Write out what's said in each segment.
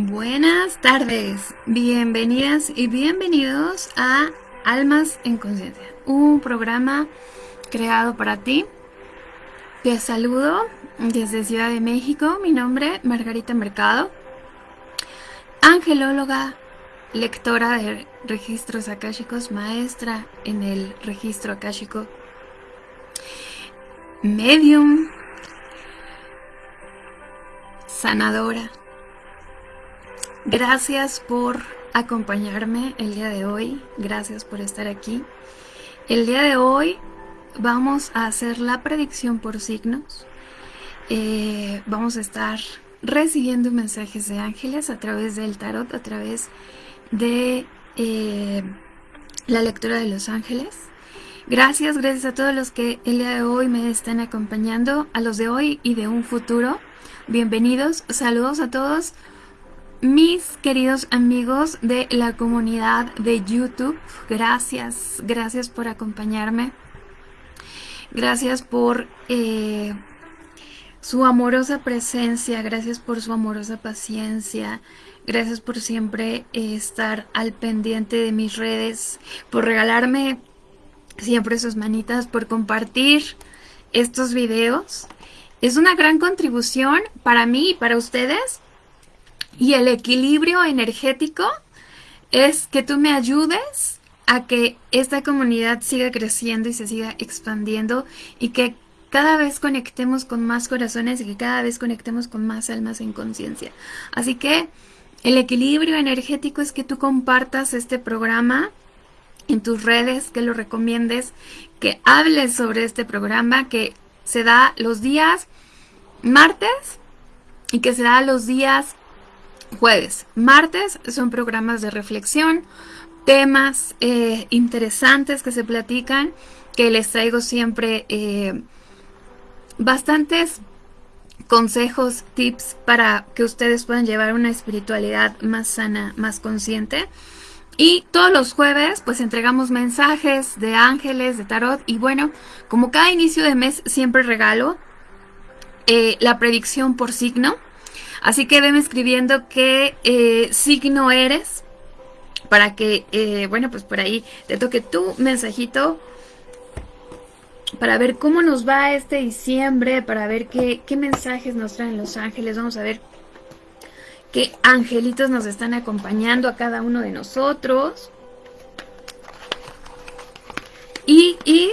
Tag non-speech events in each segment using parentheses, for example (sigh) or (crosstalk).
Buenas tardes, bienvenidas y bienvenidos a Almas en Conciencia, un programa creado para ti. Te saludo desde Ciudad de México, mi nombre Margarita Mercado, angelóloga, lectora de registros akáshicos, maestra en el registro akáshico, medium, sanadora Gracias por acompañarme el día de hoy, gracias por estar aquí. El día de hoy vamos a hacer la predicción por signos. Eh, vamos a estar recibiendo mensajes de ángeles a través del tarot, a través de eh, la lectura de los ángeles. Gracias, gracias a todos los que el día de hoy me están acompañando, a los de hoy y de un futuro. Bienvenidos, saludos a todos. Mis queridos amigos de la comunidad de YouTube, gracias, gracias por acompañarme. Gracias por eh, su amorosa presencia, gracias por su amorosa paciencia, gracias por siempre eh, estar al pendiente de mis redes, por regalarme siempre sus manitas, por compartir estos videos. Es una gran contribución para mí y para ustedes y el equilibrio energético es que tú me ayudes a que esta comunidad siga creciendo y se siga expandiendo y que cada vez conectemos con más corazones y que cada vez conectemos con más almas en conciencia. Así que el equilibrio energético es que tú compartas este programa en tus redes, que lo recomiendes, que hables sobre este programa que se da los días martes y que se da los días jueves. Martes son programas de reflexión, temas eh, interesantes que se platican, que les traigo siempre eh, bastantes consejos, tips para que ustedes puedan llevar una espiritualidad más sana, más consciente. Y todos los jueves pues entregamos mensajes de ángeles, de tarot y bueno, como cada inicio de mes siempre regalo eh, la predicción por signo. Así que veme escribiendo qué eh, signo eres para que, eh, bueno, pues por ahí te toque tu mensajito para ver cómo nos va este diciembre, para ver qué, qué mensajes nos traen los ángeles. Vamos a ver qué angelitos nos están acompañando a cada uno de nosotros. Y, y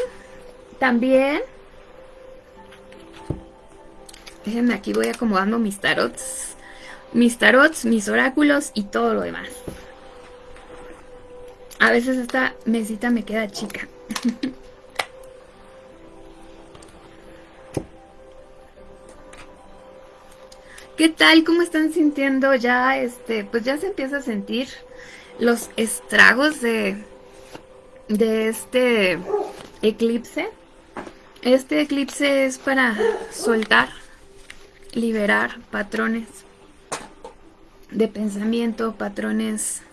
también Déjenme aquí, voy acomodando mis tarots. Mis tarots, mis oráculos y todo lo demás. A veces esta mesita me queda chica. (laughs) ¿Qué tal? ¿Cómo están sintiendo ya? Este, pues ya se empieza a sentir los estragos de, de este eclipse. Este eclipse es para soltar liberar patrones de pensamiento, patrones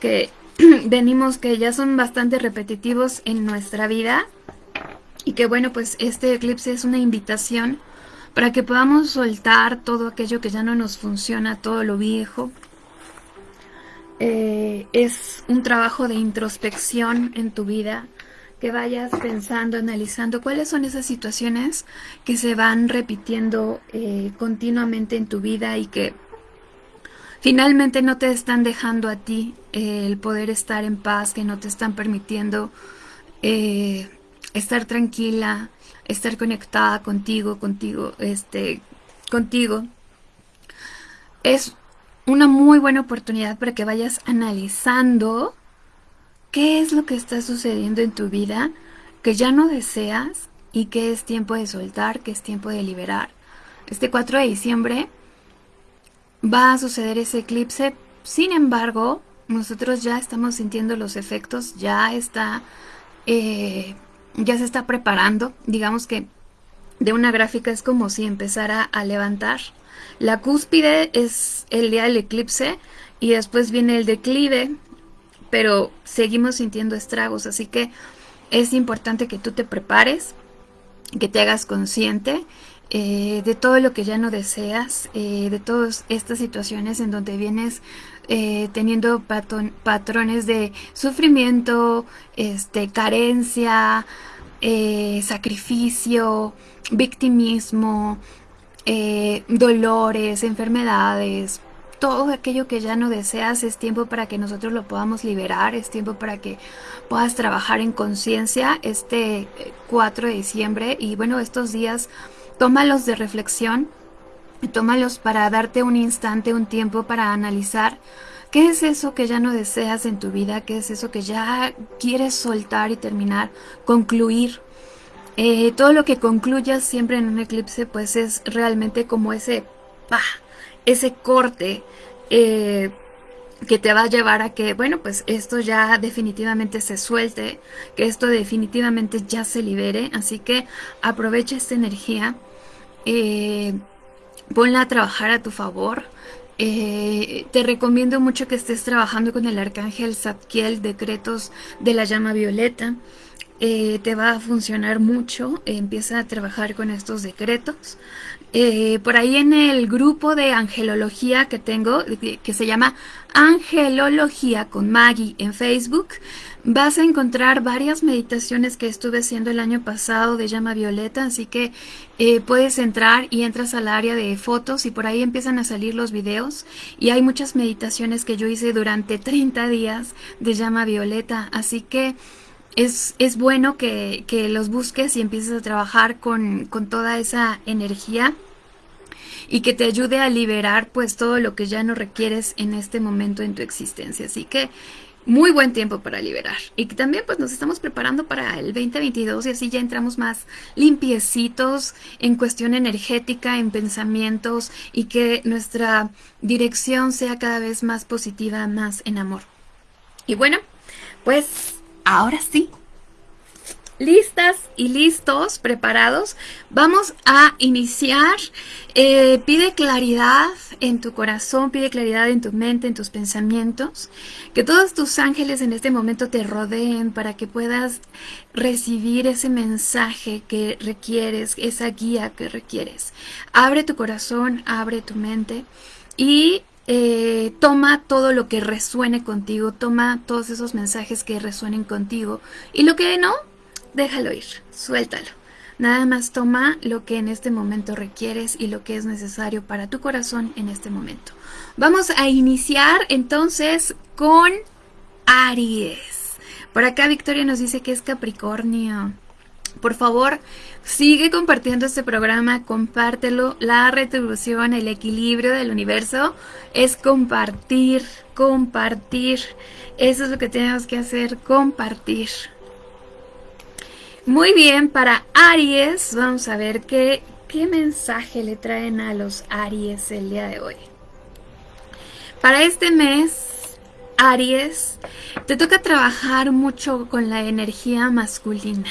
que (clears throat) venimos que ya son bastante repetitivos en nuestra vida y que bueno pues este eclipse es una invitación para que podamos soltar todo aquello que ya no nos funciona, todo lo viejo. Eh, es un trabajo de introspección en tu vida, que vayas pensando, analizando cuáles son esas situaciones que se van repitiendo eh, continuamente en tu vida y que finalmente no te están dejando a ti eh, el poder estar en paz, que no te están permitiendo eh, estar tranquila, estar conectada contigo, contigo, este, contigo. Es una muy buena oportunidad para que vayas analizando ¿Qué es lo que está sucediendo en tu vida que ya no deseas y que es tiempo de soltar, que es tiempo de liberar? Este 4 de diciembre va a suceder ese eclipse, sin embargo, nosotros ya estamos sintiendo los efectos, ya está, eh, ya se está preparando, digamos que de una gráfica es como si empezara a levantar. La cúspide es el día del eclipse y después viene el declive pero seguimos sintiendo estragos, así que es importante que tú te prepares, que te hagas consciente eh, de todo lo que ya no deseas, eh, de todas estas situaciones en donde vienes eh, teniendo patrones de sufrimiento, este, carencia, sacrificio, victimismo, dolores, enfermedades, todo aquello que ya no deseas es tiempo para que nosotros lo podamos liberar, es tiempo para que puedas trabajar en conciencia este 4 de diciembre y bueno, estos días tómalos de reflexión, tómalos para darte un instante, un tiempo para analizar qué es eso que ya no deseas en tu vida, qué es eso que ya quieres soltar y terminar, concluir. Eh, todo lo que concluyas siempre en un eclipse pues es realmente como ese ¡pah! Ese corte eh, que te va a llevar a que, bueno, pues esto ya definitivamente se suelte, que esto definitivamente ya se libere, así que aprovecha esta energía, eh, ponla a trabajar a tu favor, eh, te recomiendo mucho que estés trabajando con el arcángel Zadkiel, decretos de la llama violeta, te va a funcionar mucho, empieza a trabajar con estos decretos, eh, por ahí en el grupo de angelología que tengo, que se llama Angelología con Maggie en Facebook, vas a encontrar varias meditaciones que estuve haciendo el año pasado de llama violeta, así que eh, puedes entrar y entras al área de fotos y por ahí empiezan a salir los videos. Y hay muchas meditaciones que yo hice durante 30 días de llama violeta, así que es, es bueno que, que, los busques y empieces a trabajar con, con toda esa energía y que te ayude a liberar pues todo lo que ya no requieres en este momento en tu existencia. Así que muy buen tiempo para liberar. Y que también pues nos estamos preparando para el 2022 y así ya entramos más limpiecitos en cuestión energética, en pensamientos y que nuestra dirección sea cada vez más positiva, más en amor. Y bueno, pues ahora sí, listas y listos, preparados, vamos a iniciar. Eh, pide claridad en tu corazón, pide claridad en tu mente, en tus pensamientos. Que todos tus ángeles en este momento te rodeen para que puedas recibir ese mensaje que requieres, esa guía que requieres. Abre tu corazón, abre tu mente y eh, toma todo lo que resuene contigo, toma todos esos mensajes que resuenen contigo y lo que no, déjalo ir, suéltalo. Nada más toma lo que en este momento requieres y lo que es necesario para tu corazón en este momento. Vamos a iniciar entonces con Aries. Por acá Victoria nos dice que es Capricornio. Por favor, sigue compartiendo este programa, compártelo. La retribución, el equilibrio del universo es compartir, compartir. Eso es lo que tenemos que hacer, compartir. Muy bien, para Aries, vamos a ver qué, qué mensaje le traen a los Aries el día de hoy. Para este mes, Aries, te toca trabajar mucho con la energía masculina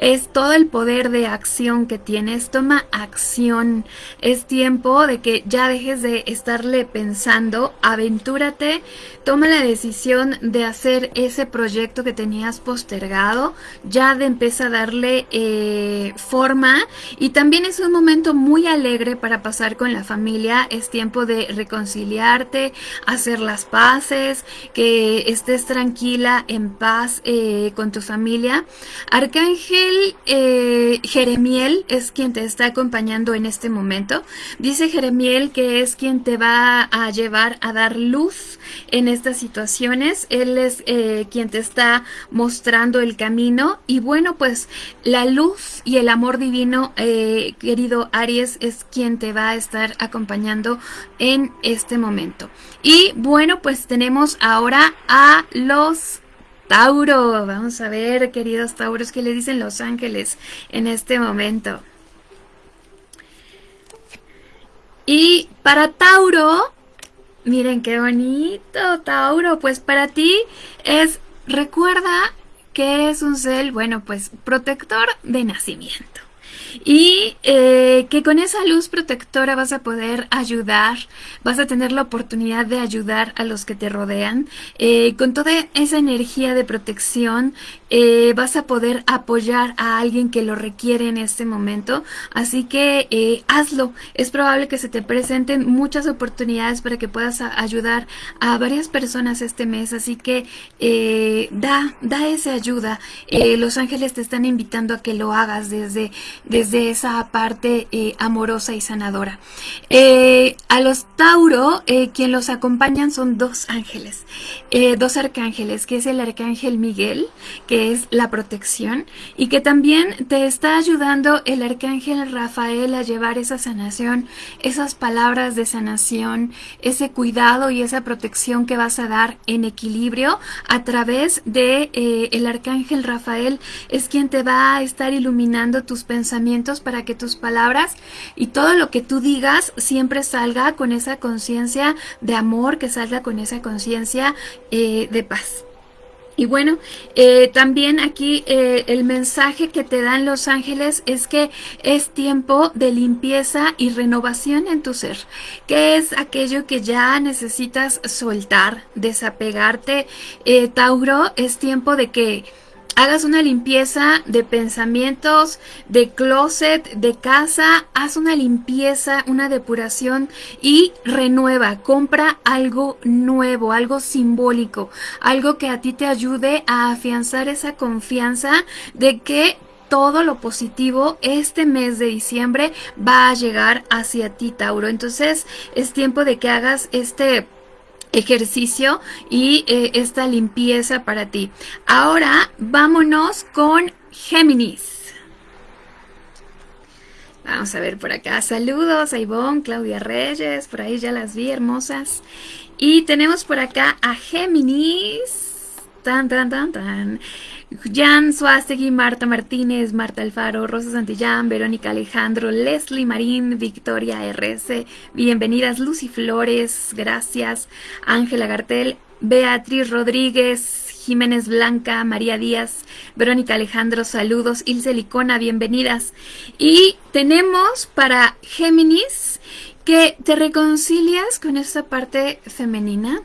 es todo el poder de acción que tienes. Toma acción. Es tiempo de que ya dejes de estarle pensando. Aventúrate. Toma la decisión de hacer ese proyecto que tenías postergado. Ya de empezar a darle eh, forma. Y también es un momento muy alegre para pasar con la familia. Es tiempo de reconciliarte, hacer las paces, que estés tranquila, en paz eh, con tu familia. Arcángel eh, Jeremiel es quien te está acompañando en este momento. Dice Jeremiel que es quien te va a llevar a dar luz en estas situaciones. Él es eh, quien te está mostrando el camino. Y bueno, pues la luz y el amor divino, eh, querido Aries, es quien te va a estar acompañando en este momento. Y bueno, pues tenemos ahora a los Tauro. Vamos a ver, queridos Tauros, qué le dicen los ángeles en este momento. Y para Tauro, miren qué bonito, Tauro. Pues para ti es, recuerda que es un cel, bueno, pues protector de nacimiento. Y eh, que con esa luz protectora vas a poder ayudar, vas a tener la oportunidad de ayudar a los que te rodean. Eh, con toda esa energía de protección eh, vas a poder apoyar a alguien que lo requiere en este momento. Así que hazlo. Es probable que se te presenten muchas oportunidades para que puedas ayudar a varias personas este mes. Así que da, da esa ayuda. los ángeles te están invitando a que lo hagas desde desde esa parte eh, amorosa y sanadora. Eh, a los Tauro, eh, quien los acompañan son dos ángeles, dos arcángeles, que es el arcángel Miguel, que es la protección, y que también te está ayudando el arcángel Rafael a llevar esa sanación, esas palabras de sanación, ese cuidado y esa protección que vas a dar en equilibrio a través de el arcángel Rafael es quien te va a estar iluminando tus pensamientos para que tus palabras y todo lo que tú digas siempre salga con esa conciencia de amor, que salga con esa conciencia eh, de paz. Y bueno, eh, también aquí eh, el mensaje que te dan los ángeles es que es tiempo de limpieza y renovación en tu ser, que es aquello que ya necesitas soltar, desapegarte. Tauro, es tiempo de que hagas una limpieza de pensamientos, de closet, de casa, haz una limpieza, una depuración y renueva, compra algo nuevo, algo simbólico, algo que a ti te ayude a afianzar esa confianza de que todo lo positivo este mes de diciembre va a llegar hacia ti, Tauro. Entonces es tiempo de que hagas este ejercicio y eh, esta limpieza para ti. Ahora vámonos con Géminis. Vamos a ver por acá. Saludos a Ivonne, Claudia Reyes, por ahí ya las vi, hermosas. Y tenemos por acá a Géminis. Tan, tan, tan, tan. Jan Suástegui, Marta Martínez, Marta Alfaro, Rosa Santillán, Verónica Alejandro, Leslie Marín, Victoria RS, bienvenidas Lucy Flores, gracias, Ángela Gartel, Beatriz Rodríguez, Jiménez Blanca, María Díaz, Verónica Alejandro, saludos, Ilse Licona, bienvenidas. Y tenemos para Géminis que te reconcilias con esta parte femenina,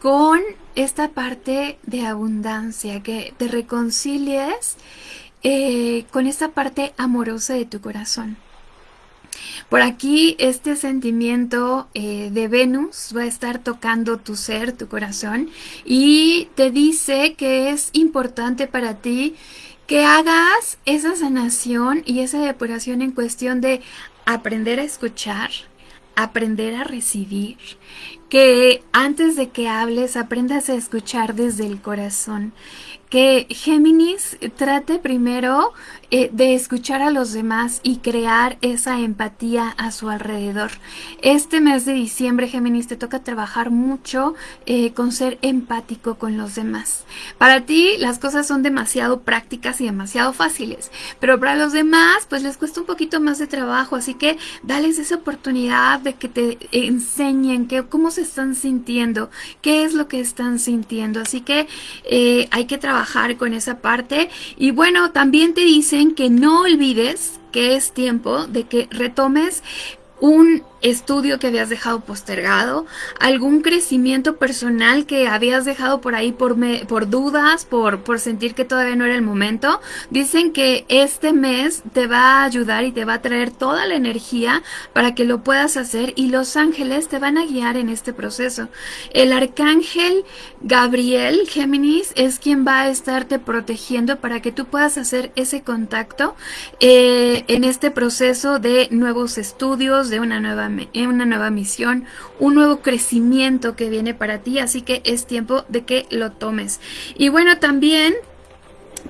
con esta parte de abundancia, que te reconcilies eh, con esta parte amorosa de tu corazón. Por aquí este sentimiento eh, de Venus va a estar tocando tu ser, tu corazón, y te dice que es importante para ti que hagas esa sanación y esa depuración en cuestión de aprender a escuchar, aprender a recibir, que antes de que hables aprendas a escuchar desde el corazón, que Géminis trate primero eh, de escuchar a los demás y crear esa empatía a su alrededor. Este mes de diciembre, Géminis, te toca trabajar mucho eh, con ser empático con los demás. Para ti las cosas son demasiado prácticas y demasiado fáciles, pero para los demás pues les cuesta un poquito más de trabajo, así que dales esa oportunidad de que te enseñen que, cómo se están sintiendo, qué es lo que están sintiendo. Así que eh, hay que trabajar con esa parte. Y bueno, también te dicen que no olvides que es tiempo de que retomes un estudio que habías dejado postergado, algún crecimiento personal que habías dejado por ahí por, por dudas, por, por sentir que todavía no era el momento, dicen que este mes te va a ayudar y te va a traer toda la energía para que lo puedas hacer y los ángeles te van a guiar en este proceso. El arcángel Gabriel Géminis es quien va a estarte protegiendo para que tú puedas hacer ese contacto eh, en este proceso de nuevos estudios, de una nueva una nueva misión, un nuevo crecimiento que viene para ti, así que es tiempo de que lo tomes. Y bueno, también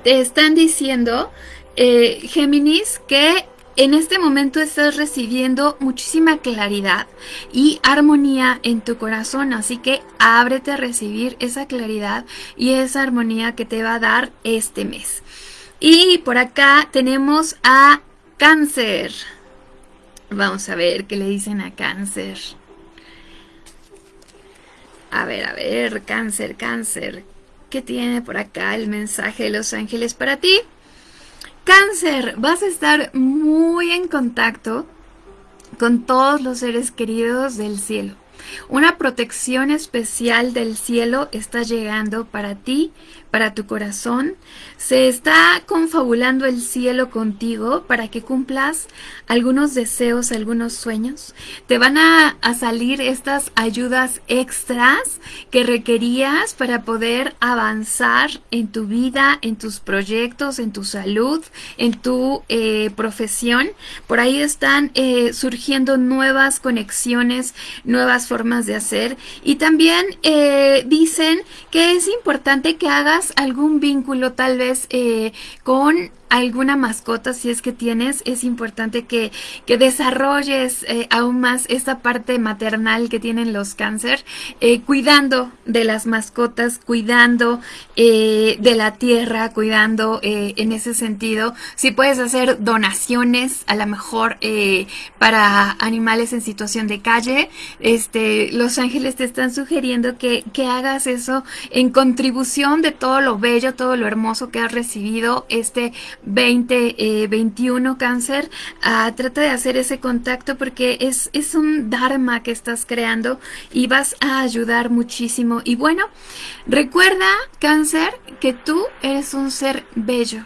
te están diciendo, eh, Géminis, que en este momento estás recibiendo muchísima claridad y armonía en tu corazón, así que ábrete a recibir esa claridad y esa armonía que te va a dar este mes. Y por acá tenemos a cáncer. Vamos a ver qué le dicen a cáncer. A ver, a ver, cáncer, cáncer. ¿Qué tiene por acá el mensaje de los ángeles para ti? Cáncer, vas a estar muy en contacto con todos los seres queridos del cielo. Una protección especial del cielo está llegando para ti, para tu corazón. Se está confabulando el cielo contigo para que cumplas algunos deseos, algunos sueños. Te van a, salir estas ayudas extras que requerías para poder avanzar en tu vida, en tus proyectos, en tu salud, en tu eh, profesión. Por ahí están eh, surgiendo nuevas conexiones, nuevas formas de hacer. Y también eh, dicen que es importante que hagas algún vínculo tal vez eh, con alguna mascota, si es que tienes, es importante que, desarrolles eh, aún más esta parte maternal que tienen los cáncer, eh, cuidando de las mascotas, cuidando eh, de la tierra, cuidando en ese sentido. Si puedes hacer donaciones, a lo mejor para animales en situación de calle, este, los ángeles te están sugiriendo que, que hagas eso en contribución de todo lo bello, todo lo hermoso que has recibido este 2021 eh, cáncer, ah, trata de hacer ese contacto porque es, es un dharma que estás creando y vas a ayudar muchísimo. Y bueno, recuerda cáncer que tú eres un ser bello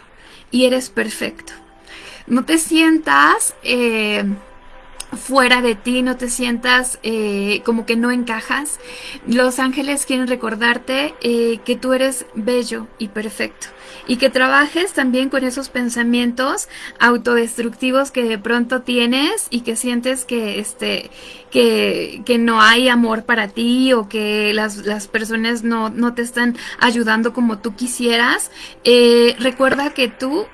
y eres perfecto. No te sientas... Eh, fuera de ti, no te sientas eh, como que no encajas. Los ángeles quieren recordarte eh, que tú eres bello y perfecto y que trabajes también con esos pensamientos autodestructivos que de pronto tienes y que sientes que este que, que no hay amor para ti o que las, las personas no, no, te están ayudando como tú quisieras. Eh, recuerda que tú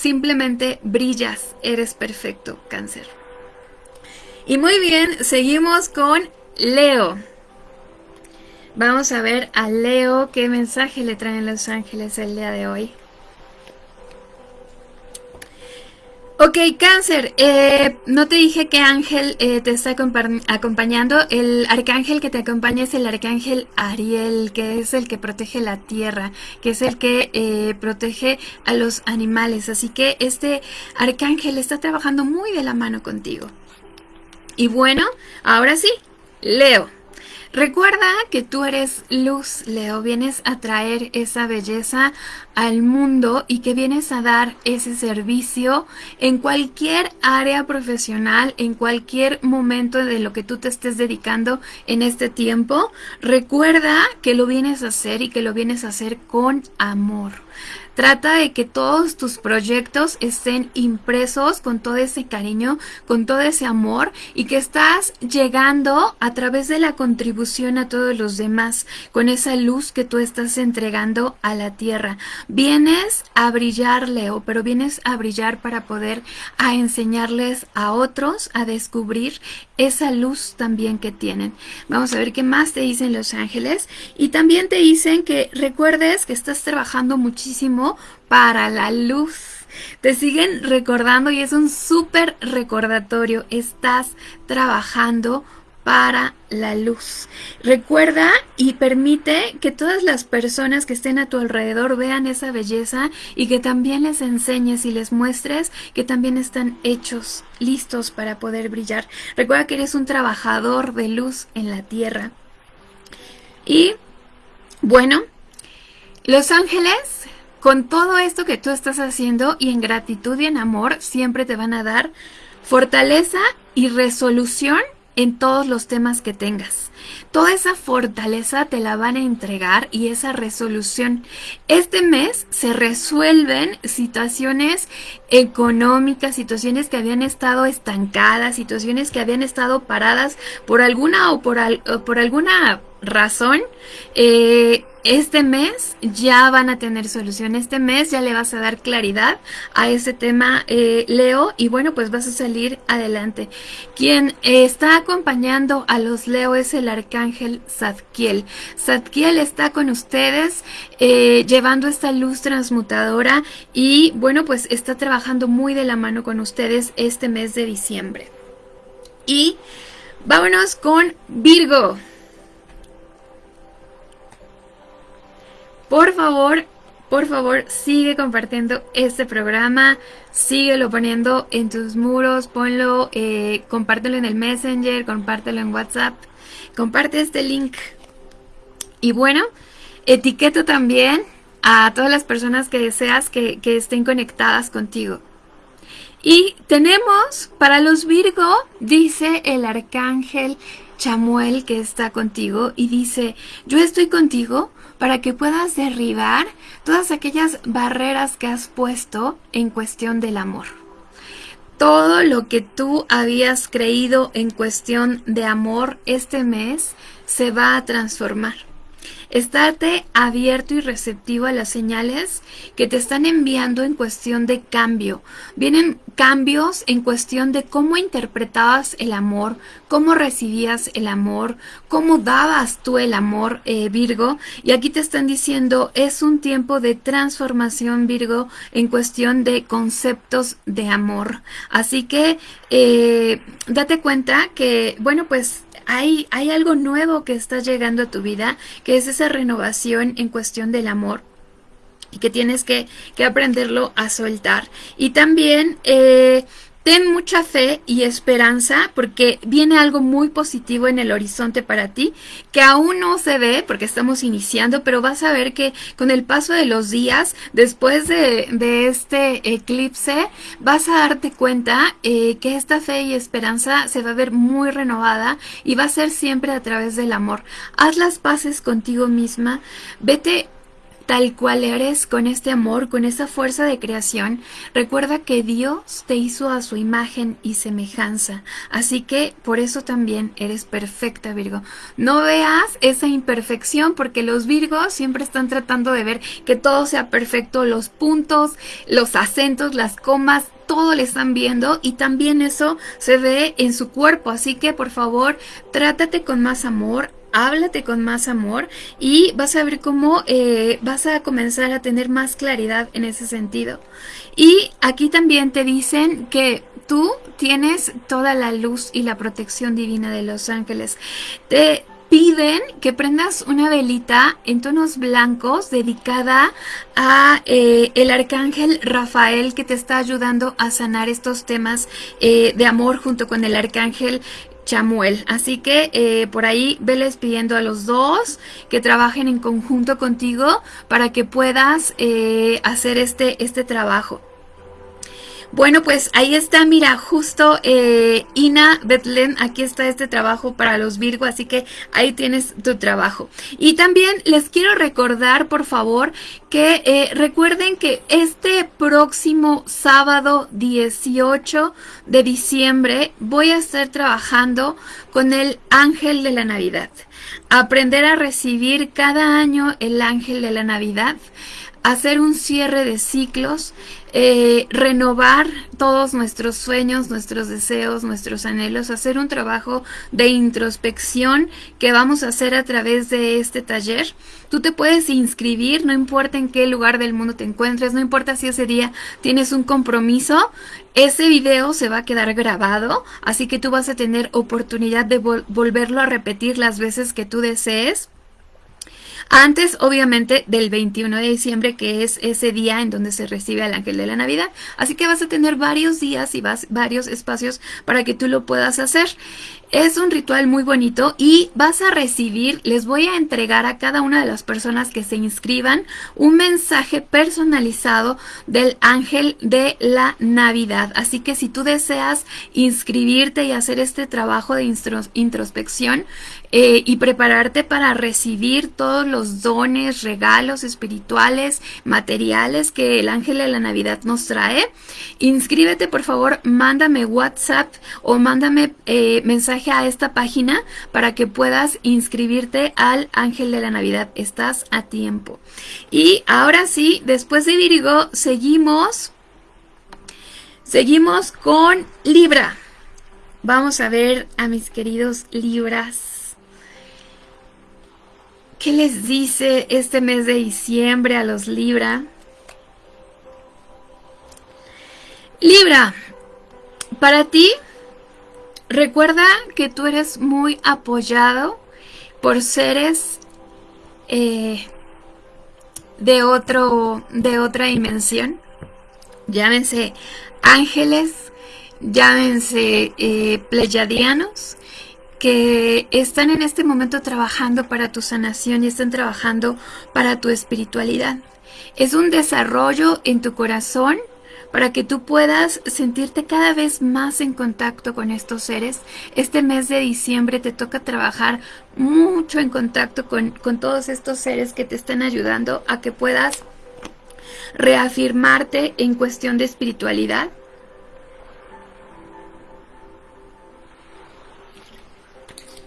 Simplemente brillas, eres perfecto, cáncer. Y muy bien, seguimos con Leo. Vamos a ver a Leo qué mensaje le traen los ángeles el día de hoy. Ok, cáncer, eh, no te dije qué ángel eh, te está acompañando. El arcángel que te acompaña es el arcángel Ariel, que es el que protege la tierra, que es el que eh, protege a los animales. Así que este arcángel está trabajando muy de la mano contigo. Y bueno, ahora sí, Leo. Recuerda que tú eres luz, Leo, vienes a traer esa belleza al mundo y que vienes a dar ese servicio en cualquier área profesional, en cualquier momento de lo que tú te estés dedicando en este tiempo. Recuerda que lo vienes a hacer y que lo vienes a hacer con amor. Trata de que todos tus proyectos estén impresos con todo ese cariño, con todo ese amor y que estás llegando a través de la contribución a todos los demás, con esa luz que tú estás entregando a la tierra. Vienes a brillar, Leo, pero vienes a brillar para poder a enseñarles a otros a descubrir esa luz también que tienen. Vamos a ver qué más te dicen los ángeles y también te dicen que recuerdes que estás trabajando muchísimo para la luz. Te siguen recordando y es un súper recordatorio. Estás trabajando para la luz. Recuerda y permite que todas las personas que estén a tu alrededor vean esa belleza y que también les enseñes y les muestres que también están hechos, listos para poder brillar. Recuerda que eres un trabajador de luz en la tierra. Y bueno, los ángeles con todo esto que tú estás haciendo y en gratitud y en amor siempre te van a dar fortaleza y resolución en todos los temas que tengas. Toda esa fortaleza te la van a entregar y esa resolución. Este mes se resuelven situaciones económicas, situaciones que habían estado estancadas, situaciones que habían estado paradas por alguna o por, por alguna razón. Eh, este mes ya van a tener solución. Este mes ya le vas a dar claridad a ese tema, eh, Leo, y bueno, pues vas a salir adelante. Quien está acompañando a los Leo es el arcángel Zadkiel. Zadkiel está con ustedes eh, llevando esta luz transmutadora y bueno, pues está trabajando muy de la mano con ustedes este mes de diciembre. Y vámonos con Virgo. Por favor, por favor sigue compartiendo este programa, síguelo poniendo en tus muros, ponlo, eh, compártelo en el Messenger, compártelo en WhatsApp, comparte este link. Y bueno, etiqueto también a todas las personas que deseas que, que estén conectadas contigo. Y tenemos para los Virgo, dice el arcángel Chamuel que está contigo y dice, yo estoy contigo para que puedas derribar todas aquellas barreras que has puesto en cuestión del amor. Todo lo que tú habías creído en cuestión de amor este mes se va a transformar. Estate abierto y receptivo a las señales que te están enviando en cuestión de cambio. Vienen cambios en cuestión de cómo interpretabas el amor, cómo recibías el amor, cómo dabas tú el amor, eh, Virgo. Y aquí te están diciendo, es un tiempo de transformación, Virgo, en cuestión de conceptos de amor. Así que eh, date cuenta que, bueno, pues hay, algo nuevo que está llegando a tu vida, que es esa renovación en cuestión del amor y que tienes que, que aprenderlo a soltar. Y también eh, Ten mucha fe y esperanza porque viene algo muy positivo en el horizonte para ti que aún no se ve porque estamos iniciando, pero vas a ver que con el paso de los días, después de, este eclipse, vas a darte cuenta eh, que esta fe y esperanza se va a ver muy renovada y va a ser siempre a través del amor. Haz las paces contigo misma, vete tal cual eres, con este amor, con esa fuerza de creación, recuerda que Dios te hizo a su imagen y semejanza. Así que por eso también eres perfecta, Virgo. No veas esa imperfección porque los Virgos siempre están tratando de ver que todo sea perfecto, los puntos, los acentos, las comas, todo le están viendo y también eso se ve en su cuerpo. Así que por favor, trátate con más amor, háblate con más amor y vas a ver cómo eh, vas a comenzar a tener más claridad en ese sentido. Y aquí también te dicen que tú tienes toda la luz y la protección divina de los ángeles. Te piden que prendas una velita en tonos blancos dedicada a eh, el arcángel Rafael que te está ayudando a sanar estos temas eh, de amor junto con el arcángel Chamuel. Así que eh, por ahí veles pidiendo a los dos que trabajen en conjunto contigo para que puedas eh, hacer este, este trabajo. Bueno, pues ahí está, mira, justo eh, Ina Betlen, aquí está este trabajo para los Virgo, así que ahí tienes tu trabajo. Y también les quiero recordar, por favor, que eh, recuerden que este próximo sábado 18 de diciembre voy a estar trabajando con el ángel de la Navidad. Aprender a recibir cada año el ángel de la Navidad hacer un cierre de ciclos, eh, renovar todos nuestros sueños, nuestros deseos, nuestros anhelos, hacer un trabajo de introspección que vamos a hacer a través de este taller. Tú te puedes inscribir, no importa en qué lugar del mundo te encuentres, no importa si ese día tienes un compromiso, ese video se va a quedar grabado, así que tú vas a tener oportunidad de volverlo a repetir las veces que tú desees. Antes, obviamente, del 21 de diciembre, que es ese día en donde se recibe al ángel de la Navidad. Así que vas a tener varios días y vas, varios espacios para que tú lo puedas hacer. Es un ritual muy bonito y vas a recibir, les voy a entregar a cada una de las personas que se inscriban un mensaje personalizado del ángel de la Navidad. Así que si tú deseas inscribirte y hacer este trabajo de introspección, eh, y prepararte para recibir todos los dones, regalos espirituales, materiales que el ángel de la Navidad nos trae. Inscríbete por favor, mándame WhatsApp o mándame eh, mensaje a esta página para que puedas inscribirte al ángel de la Navidad. Estás a tiempo. Y ahora sí, después de Virgo, seguimos. Seguimos con Libra. Vamos a ver a mis queridos Libras. ¿Qué les dice este mes de diciembre a los Libra? Libra, para ti, recuerda que tú eres muy apoyado por seres eh, de, otro, de otra dimensión. Llámense ángeles, llámense eh, pleyadianos, que están en este momento trabajando para tu sanación y están trabajando para tu espiritualidad. Es un desarrollo en tu corazón para que tú puedas sentirte cada vez más en contacto con estos seres. Este mes de diciembre te toca trabajar mucho en contacto con, con todos estos seres que te están ayudando a que puedas reafirmarte en cuestión de espiritualidad.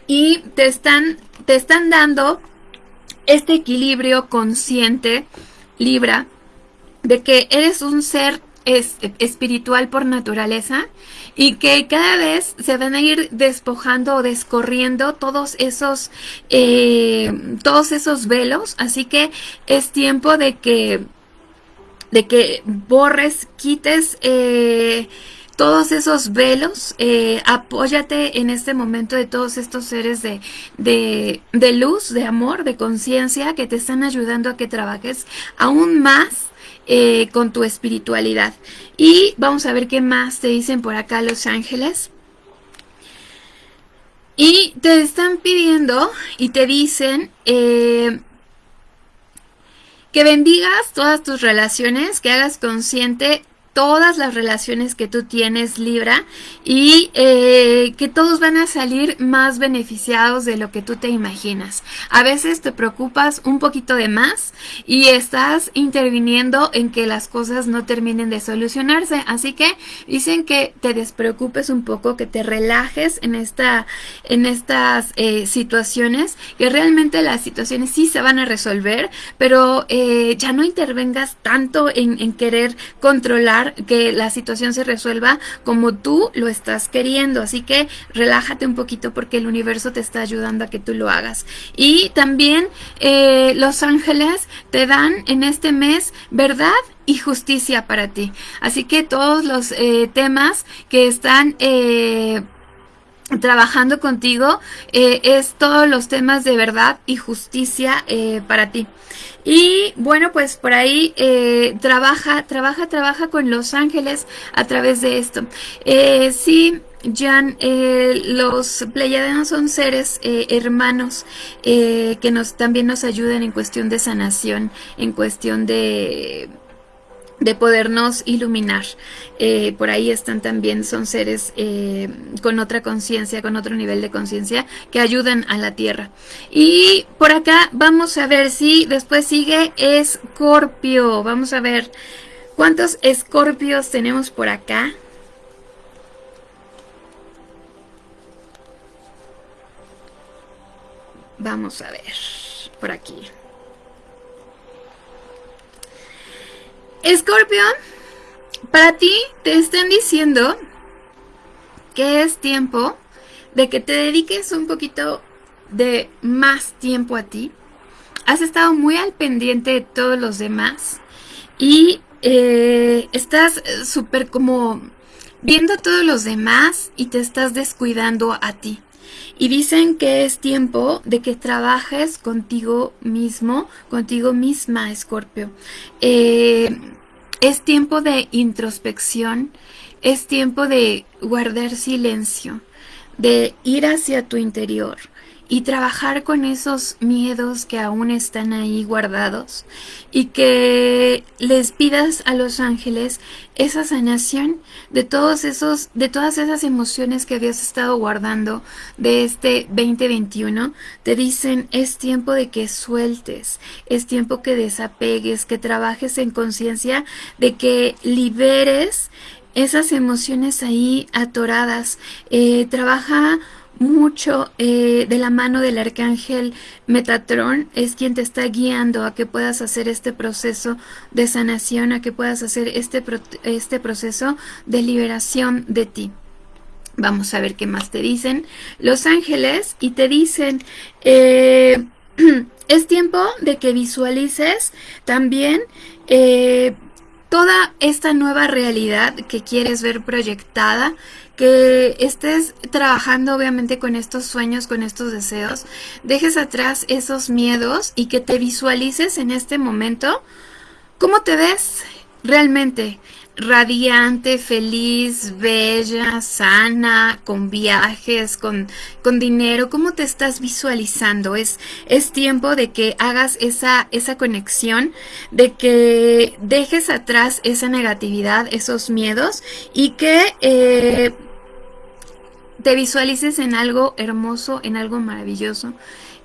Y te están, te están dando este equilibrio consciente, Libra, de que eres un ser es, espiritual por naturaleza y que cada vez se van a ir despojando o descorriendo todos esos eh, todos esos velos. Así que es tiempo de que de que borres quites eh, todos esos velos, eh, apóyate en este momento de todos estos seres de, de luz, de amor, de conciencia que te están ayudando a que trabajes aún más eh, con tu espiritualidad. Y vamos a ver qué más te dicen por acá los ángeles. Y te están pidiendo y te dicen eh, que bendigas todas tus relaciones, que hagas consciente todas las relaciones que tú tienes Libra y eh, que todos van a salir más beneficiados de lo que tú te imaginas. A veces te preocupas un poquito de más y estás interviniendo en que las cosas no terminen de solucionarse. Así que dicen que te despreocupes un poco, que te relajes en, esta, en estas eh, situaciones, que realmente las situaciones sí se van a resolver, pero eh, ya no intervengas tanto en querer controlar que la situación se resuelva como tú lo estás queriendo. Así que relájate un poquito porque el universo te está ayudando a que tú lo hagas. Y también eh, los ángeles te dan en este mes verdad y justicia para ti. Así que todos los eh, temas que están... Eh, trabajando contigo es todos los temas de verdad y justicia para ti. Y bueno, pues por ahí eh, trabaja, trabaja, trabaja con los ángeles a través de esto. Eh, sí, Jan, eh, los pleiadianos son seres eh, hermanos que nos también nos ayudan en cuestión de sanación, en cuestión de de podernos iluminar. Eh, por ahí están también, son seres eh, con otra conciencia, con otro nivel de conciencia que ayudan a la Tierra. Y por acá vamos a ver si después sigue Escorpio. Vamos a ver cuántos escorpios tenemos por acá. Vamos a ver por aquí. Escorpio, para ti te están diciendo que es tiempo de que te dediques un poquito de más tiempo a ti. Has estado muy al pendiente de todos los demás y eh, estás súper como viendo a todos los demás y te estás descuidando a ti. Y dicen que es tiempo de que trabajes contigo mismo, contigo misma, Escorpio. Eh, es tiempo de introspección, es tiempo de guardar silencio, de ir hacia tu interior y trabajar con esos miedos que aún están ahí guardados y que les pidas a los ángeles esa sanación de todos esos de todas esas emociones que habías estado guardando de este 2021 te dicen es tiempo de que sueltes es tiempo que desapegues que trabajes en conciencia de que liberes esas emociones ahí atoradas. Eh, trabaja mucho eh, de la mano del arcángel Metatron es quien te está guiando a que puedas hacer este proceso de sanación, a que puedas hacer este, este proceso de liberación de ti. Vamos a ver qué más te dicen los ángeles y te dicen eh, (clears throat) es tiempo de que visualices también eh, toda esta nueva realidad que quieres ver proyectada, que estés trabajando obviamente con estos sueños, con estos deseos, dejes atrás esos miedos y que te visualices en este momento cómo te ves realmente radiante, feliz, bella, sana, con viajes, con, con dinero, ¿cómo te estás visualizando? Es, es tiempo de que hagas esa, esa conexión, de que dejes atrás esa negatividad, esos miedos y que eh, te visualices en algo hermoso, en algo maravilloso.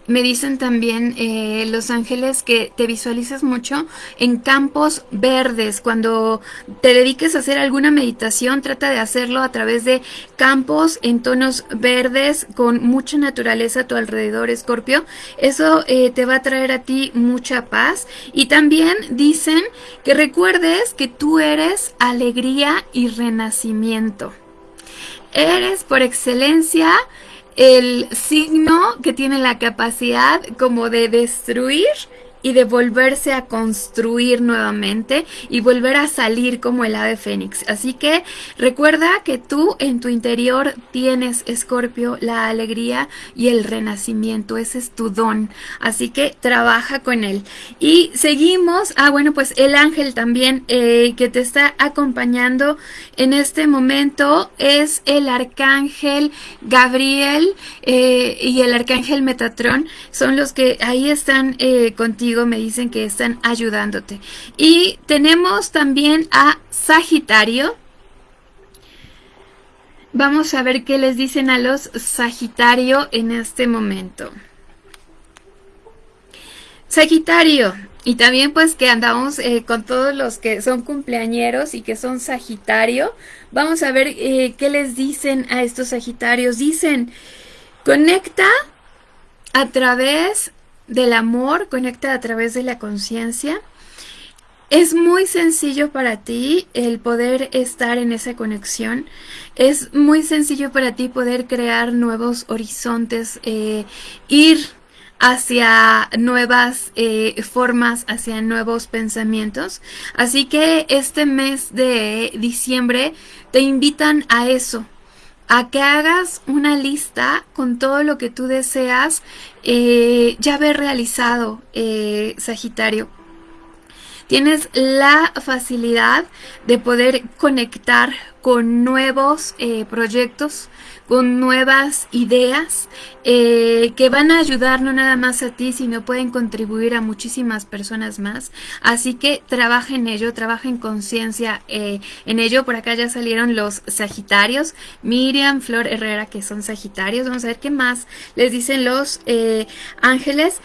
Me dicen también eh, Los Ángeles que te visualizas mucho en campos verdes. Cuando te dediques a hacer alguna meditación, trata de hacerlo a través de campos en tonos verdes con mucha naturaleza a tu alrededor, Escorpio. Eso eh, te va a traer a ti mucha paz. Y también dicen que recuerdes que tú eres alegría y renacimiento. Eres por excelencia el signo que tiene la capacidad como de destruir y de volverse a construir nuevamente y volver a salir como el ave fénix. Así que recuerda que tú en tu interior tienes, Escorpio, la alegría y el renacimiento. Ese es tu don. Así que trabaja con él. Y seguimos. Ah, bueno, pues el ángel también eh, que te está acompañando en este momento es el arcángel Gabriel eh, y el arcángel Metatrón. Son los que ahí están eh, contigo me dicen que están ayudándote. Y tenemos también a Sagitario. Vamos a ver qué les dicen a los Sagitario en este momento. Sagitario, y también pues que andamos eh, con todos los que son cumpleañeros y que son Sagitario. Vamos a ver eh, qué les dicen a estos Sagitarios. Dicen, conecta a través del amor, conecta a través de la conciencia. Es muy sencillo para ti el poder estar en esa conexión. Es muy sencillo para ti poder crear nuevos horizontes, eh, ir hacia nuevas eh, formas, hacia nuevos pensamientos. Así que este mes de diciembre te invitan a eso, a que hagas una lista con todo lo que tú deseas eh, ya haber realizado, eh, Sagitario. Tienes la facilidad de poder conectar con nuevos eh, proyectos, con nuevas ideas eh, que van a ayudar no nada más a ti, sino pueden contribuir a muchísimas personas más. Así que trabaja en ello, trabaja en conciencia eh, en ello. Por acá ya salieron los Sagitarios, Miriam, Flor Herrera, que son Sagitarios. Vamos a ver qué más les dicen los ángeles.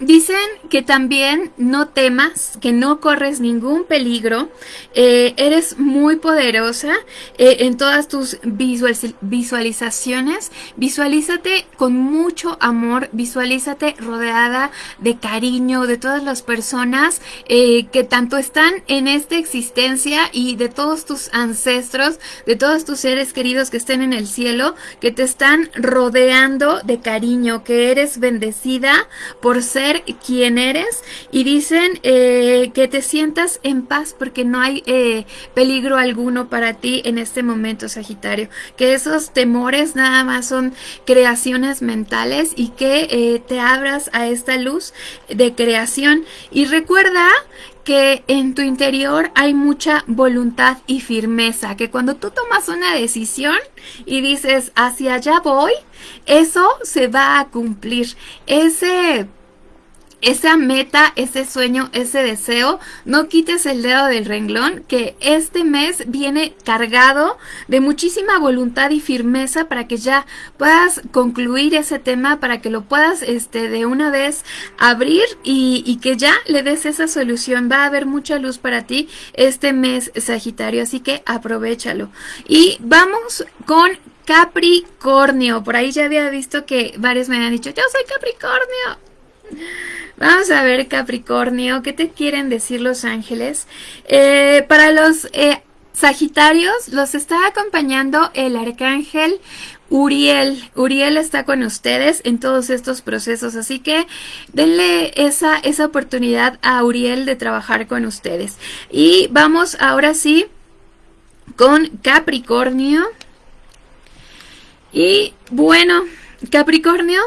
Dicen que también no temas, que no corres ningún peligro, eres muy eh, en todas tus visualizaciones. Visualízate con mucho amor, visualízate rodeada de cariño de todas las personas eh, que tanto están en esta existencia y de todos tus ancestros, de todos tus seres queridos que estén en el cielo, que te están rodeando de cariño, que eres bendecida por ser quien eres y dicen eh, que te sientas en paz porque no hay peligro alguno para ti en este momento, Sagitario. Que esos temores nada más son creaciones mentales y que eh, te abras a esta luz de creación. Y recuerda que en tu interior hay mucha voluntad y firmeza, que cuando tú tomas una decisión y dices hacia allá voy, eso se va a cumplir. Ese esa meta, ese sueño, ese deseo, no quites el dedo del renglón, que este mes viene cargado de muchísima voluntad y firmeza para que ya puedas concluir ese tema, para que lo puedas este, de una vez abrir y, y que ya le des esa solución. Va a haber mucha luz para ti este mes, Sagitario, así que aprovechalo. Y vamos con Capricornio. Por ahí ya había visto que varios me han dicho, yo soy Capricornio. Vamos a ver Capricornio, ¿qué te quieren decir los ángeles? Eh, para los eh, Sagitarios los está acompañando el arcángel Uriel. Uriel está con ustedes en todos estos procesos, así que denle esa, esa oportunidad a Uriel de trabajar con ustedes. Y vamos ahora sí con Capricornio. Y bueno, Capricornio,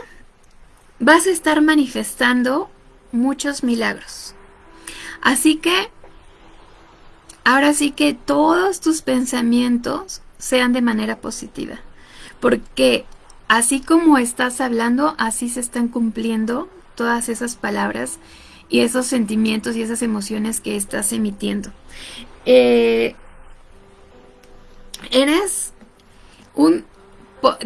vas a estar manifestando muchos milagros. Así que, ahora sí que todos tus pensamientos sean de manera positiva porque así como estás hablando, así se están cumpliendo todas esas palabras y esos sentimientos y esas emociones que estás emitiendo. Eh, eres un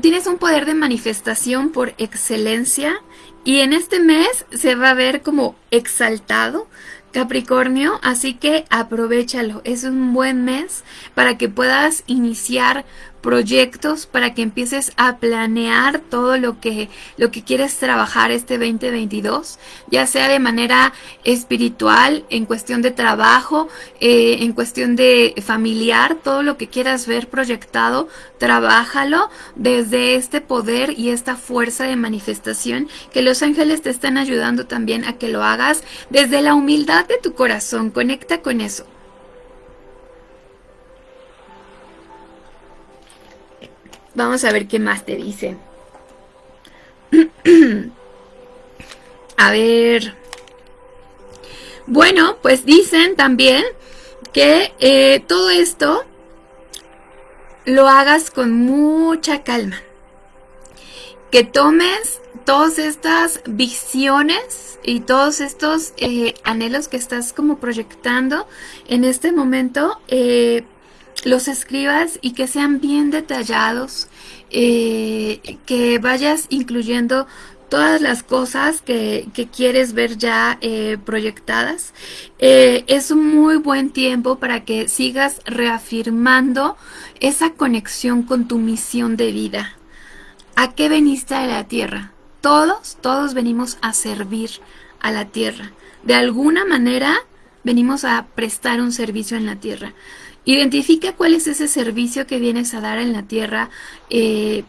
tienes un poder de manifestación por excelencia y en este mes se va a ver como exaltado Capricornio, así que aprovechalo, es un buen mes para que puedas iniciar proyectos para que empieces a planear todo lo que, lo que quieres trabajar este 2022, ya sea de manera espiritual, en cuestión de trabajo, eh, en cuestión de familiar, todo lo que quieras ver proyectado, trabájalo desde este poder y esta fuerza de manifestación que los ángeles te están ayudando también a que lo hagas desde la humildad de tu corazón, conecta con eso. Vamos a ver qué más te dice. (clears throat) a ver. Bueno, pues dicen también que eh, todo esto lo hagas con mucha calma. Que tomes todas estas visiones y todos estos eh, anhelos que estás como proyectando en este momento. Eh, los escribas y que sean bien detallados, eh, que vayas incluyendo todas las cosas que, quieres ver ya eh, proyectadas. Eh, es un muy buen tiempo para que sigas reafirmando esa conexión con tu misión de vida. ¿A qué veniste a la tierra? Todos, todos venimos a servir a la tierra. De alguna manera venimos a prestar un servicio en la tierra. Identifica cuál es ese servicio que vienes a dar en la tierra. Eh,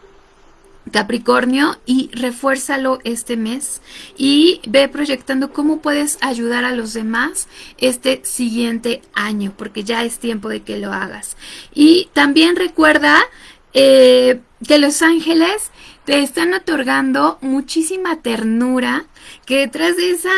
Capricornio y refuérzalo este mes y ve proyectando cómo puedes ayudar a los demás este siguiente año porque ya es tiempo de que lo hagas y también recuerda eh, que los ángeles te están otorgando muchísima ternura que detrás de esa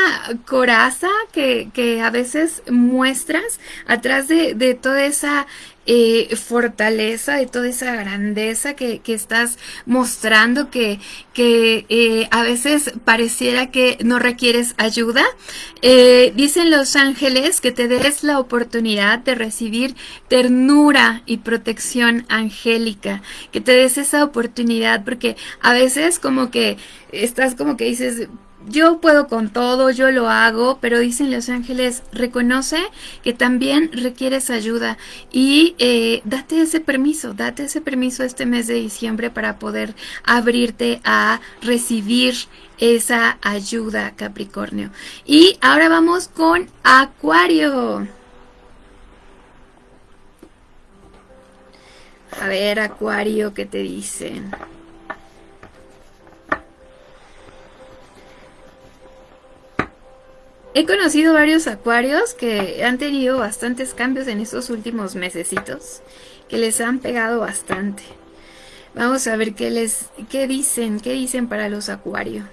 coraza que, que a veces muestras, atrás de, de toda esa eh, fortaleza, de toda esa grandeza que, que estás mostrando, que, que eh, a veces pareciera que no requieres ayuda. Eh, dicen los ángeles que te des la oportunidad de recibir ternura y protección angélica, que te des esa oportunidad, porque a veces como que estás como que dices, yo puedo con todo, yo lo hago, pero dicen los ángeles, reconoce que también requieres ayuda y eh, date ese permiso, date ese permiso este mes de diciembre para poder abrirte a recibir esa ayuda, Capricornio. Y ahora vamos con Acuario. A ver, Acuario, ¿qué te dicen? He conocido varios acuarios que han tenido bastantes cambios en estos últimos mesecitos, que les han pegado bastante. Vamos a ver qué les qué dicen, qué dicen para los acuarios.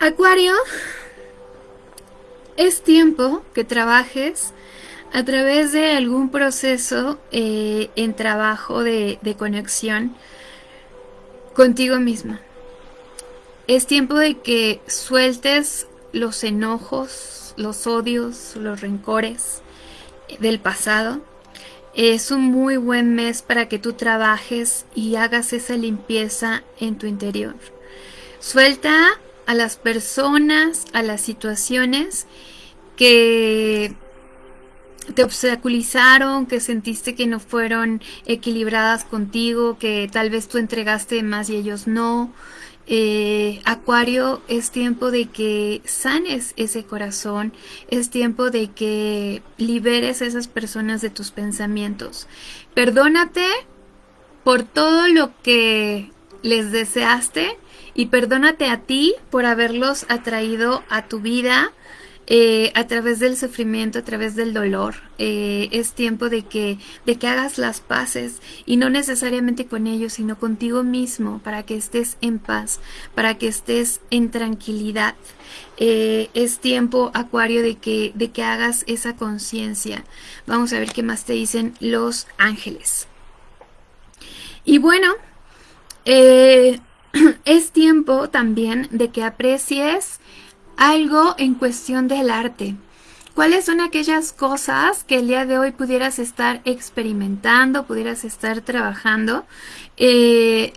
Acuario, es tiempo que trabajes a través de algún proceso eh, en trabajo de, de conexión contigo misma. Es tiempo de que sueltes los enojos, los odios, los rencores del pasado. Es un muy buen mes para que tú trabajes y hagas esa limpieza en tu interior. Suelta a las personas, a las situaciones que te obstaculizaron, que sentiste que no fueron equilibradas contigo, que tal vez tú entregaste más y ellos no. Eh, Acuario, es tiempo de que sanes ese corazón, es tiempo de que liberes a esas personas de tus pensamientos. Perdónate por todo lo que les deseaste y perdónate a ti por haberlos atraído a tu vida eh, a través del sufrimiento, a través del dolor. Eh, es tiempo de que, de que hagas las paces y no necesariamente con ellos, sino contigo mismo, para que estés en paz, para que estés en tranquilidad. Eh, es tiempo, Acuario, de que, de que hagas esa conciencia. Vamos a ver qué más te dicen los ángeles. Y bueno, (clears throat) es tiempo también de que aprecies algo en cuestión del arte. ¿Cuáles son aquellas cosas que el día de hoy pudieras estar experimentando, pudieras estar trabajando, eh,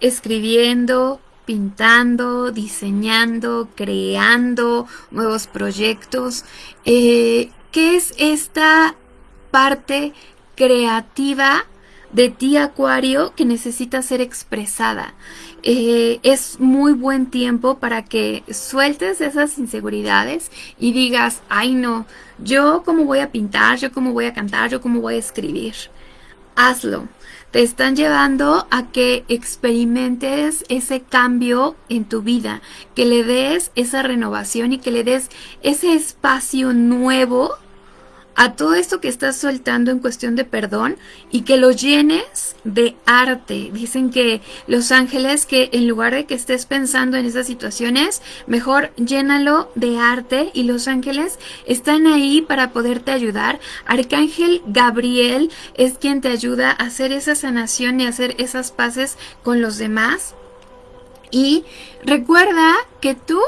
escribiendo, pintando, diseñando, creando nuevos proyectos? Eh, ¿Qué es esta parte creativa de ti, Acuario, que necesita ser expresada? Eh, es muy buen tiempo para que sueltes esas inseguridades y digas, ay no, yo cómo voy a pintar, yo cómo voy a cantar, yo cómo voy a escribir. Hazlo. Te están llevando a que experimentes ese cambio en tu vida, que le des esa renovación y que le des ese espacio nuevo a todo esto que estás soltando en cuestión de perdón y que lo llenes de arte. Dicen que los ángeles que en lugar de que estés pensando en esas situaciones, mejor llénalo de arte y los ángeles están ahí para poderte ayudar. Arcángel Gabriel es quien te ayuda a hacer esa sanación y hacer esas paces con los demás. Y recuerda que tú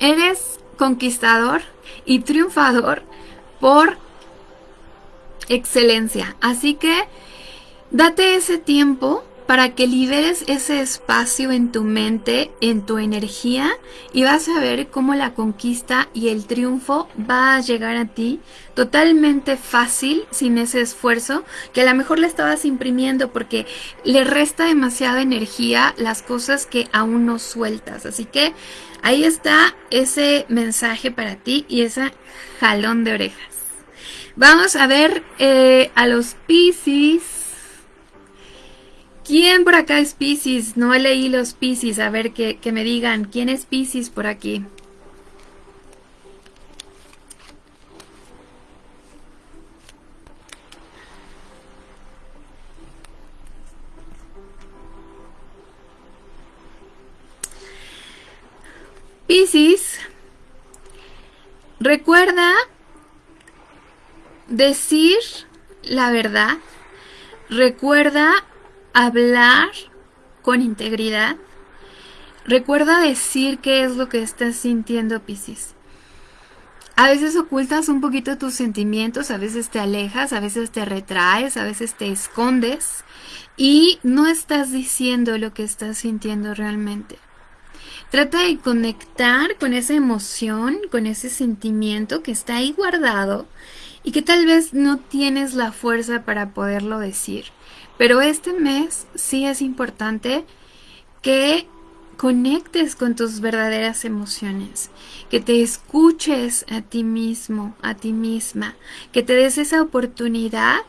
eres conquistador y triunfador por excelencia. Así que date ese tiempo para que liberes ese espacio en tu mente, en tu energía y vas a ver cómo la conquista y el triunfo va a llegar a ti totalmente fácil, sin ese esfuerzo, que a lo mejor le estabas imprimiendo porque le resta demasiada energía las cosas que aún no sueltas. Así que ahí está ese mensaje para ti y ese jalón de orejas. Vamos a ver eh, a los Pisces. ¿Quién por acá es Pisces? No leí los Pisces. A ver que, que me digan. ¿Quién es Pisces por aquí? Pisces, recuerda decir la verdad, recuerda hablar con integridad, recuerda decir qué es lo que estás sintiendo, Piscis. A veces ocultas un poquito tus sentimientos, a veces te alejas, a veces te retraes, a veces te escondes y no estás diciendo lo que estás sintiendo realmente. Trata de conectar con esa emoción, con ese sentimiento que está ahí guardado y que tal vez no tienes la fuerza para poderlo decir. Pero este mes sí es importante que conectes con tus verdaderas emociones, que te escuches a ti mismo, a ti misma, que te des esa oportunidad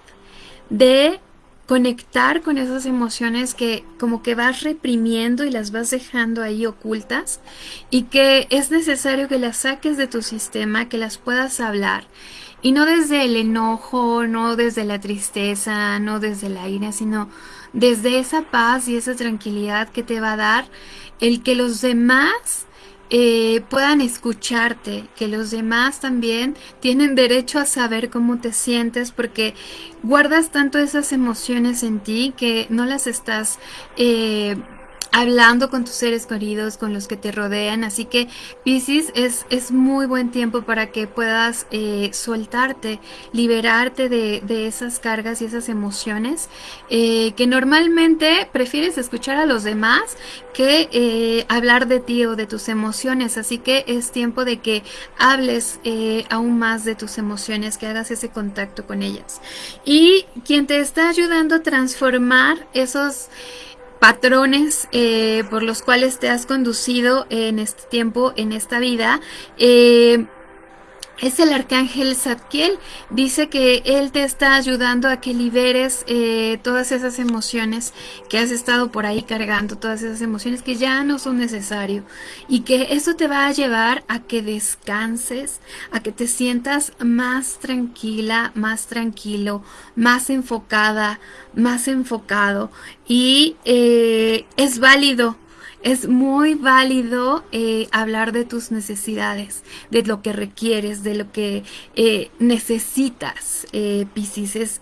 de conectar con esas emociones que como que vas reprimiendo y las vas dejando ahí ocultas y que es necesario que las saques de tu sistema, que las puedas hablar y no desde el enojo, no desde la tristeza, no desde la ira, sino desde esa paz y esa tranquilidad que te va a dar el que los demás eh, puedan escucharte, que los demás también tienen derecho a saber cómo te sientes porque guardas tanto esas emociones en ti que no las estás eh, hablando con tus seres queridos, con los que te rodean. Así que Pisces es, es muy buen tiempo para que puedas eh, soltarte, liberarte de, esas cargas y esas emociones eh, que normalmente prefieres escuchar a los demás que eh, hablar de ti o de tus emociones. Así que es tiempo de que hables aún más de tus emociones, que hagas ese contacto con ellas. Y quien te está ayudando a transformar esos patrones eh, por los cuales te has conducido en este tiempo, en esta vida, eh, es el arcángel Zadkiel. Dice que él te está ayudando a que liberes eh, todas esas emociones que has estado por ahí cargando, todas esas emociones que ya no son necesarias y que eso te va a llevar a que descanses, a que te sientas más tranquila, más tranquilo, más enfocada, más enfocado. Y eh, es válido es muy válido eh, hablar de tus necesidades, de lo que requieres, de lo que eh, necesitas, eh.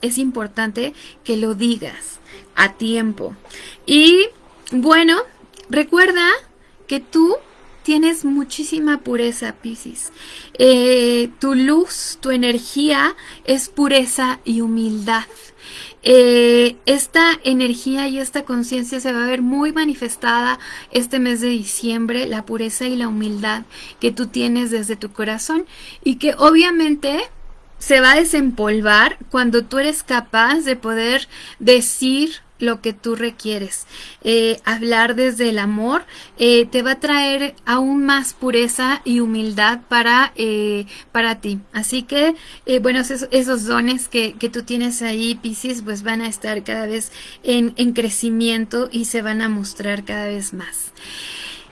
Es, importante que lo digas a tiempo. Y bueno, recuerda que tú tienes muchísima pureza, Piscis. tu luz, tu energía es pureza y humildad. Eh, esta energía y esta conciencia se va a ver muy manifestada este mes de diciembre, la pureza y la humildad que tú tienes desde tu corazón y que obviamente se va a desempolvar cuando tú eres capaz de poder decir lo que tú requieres. Eh, hablar desde el amor eh, te va a traer aún más pureza y humildad para, eh, para ti. Así que, bueno, esos, dones que, que, tú tienes ahí, Pisces, pues van a estar cada vez en, en crecimiento y se van a mostrar cada vez más.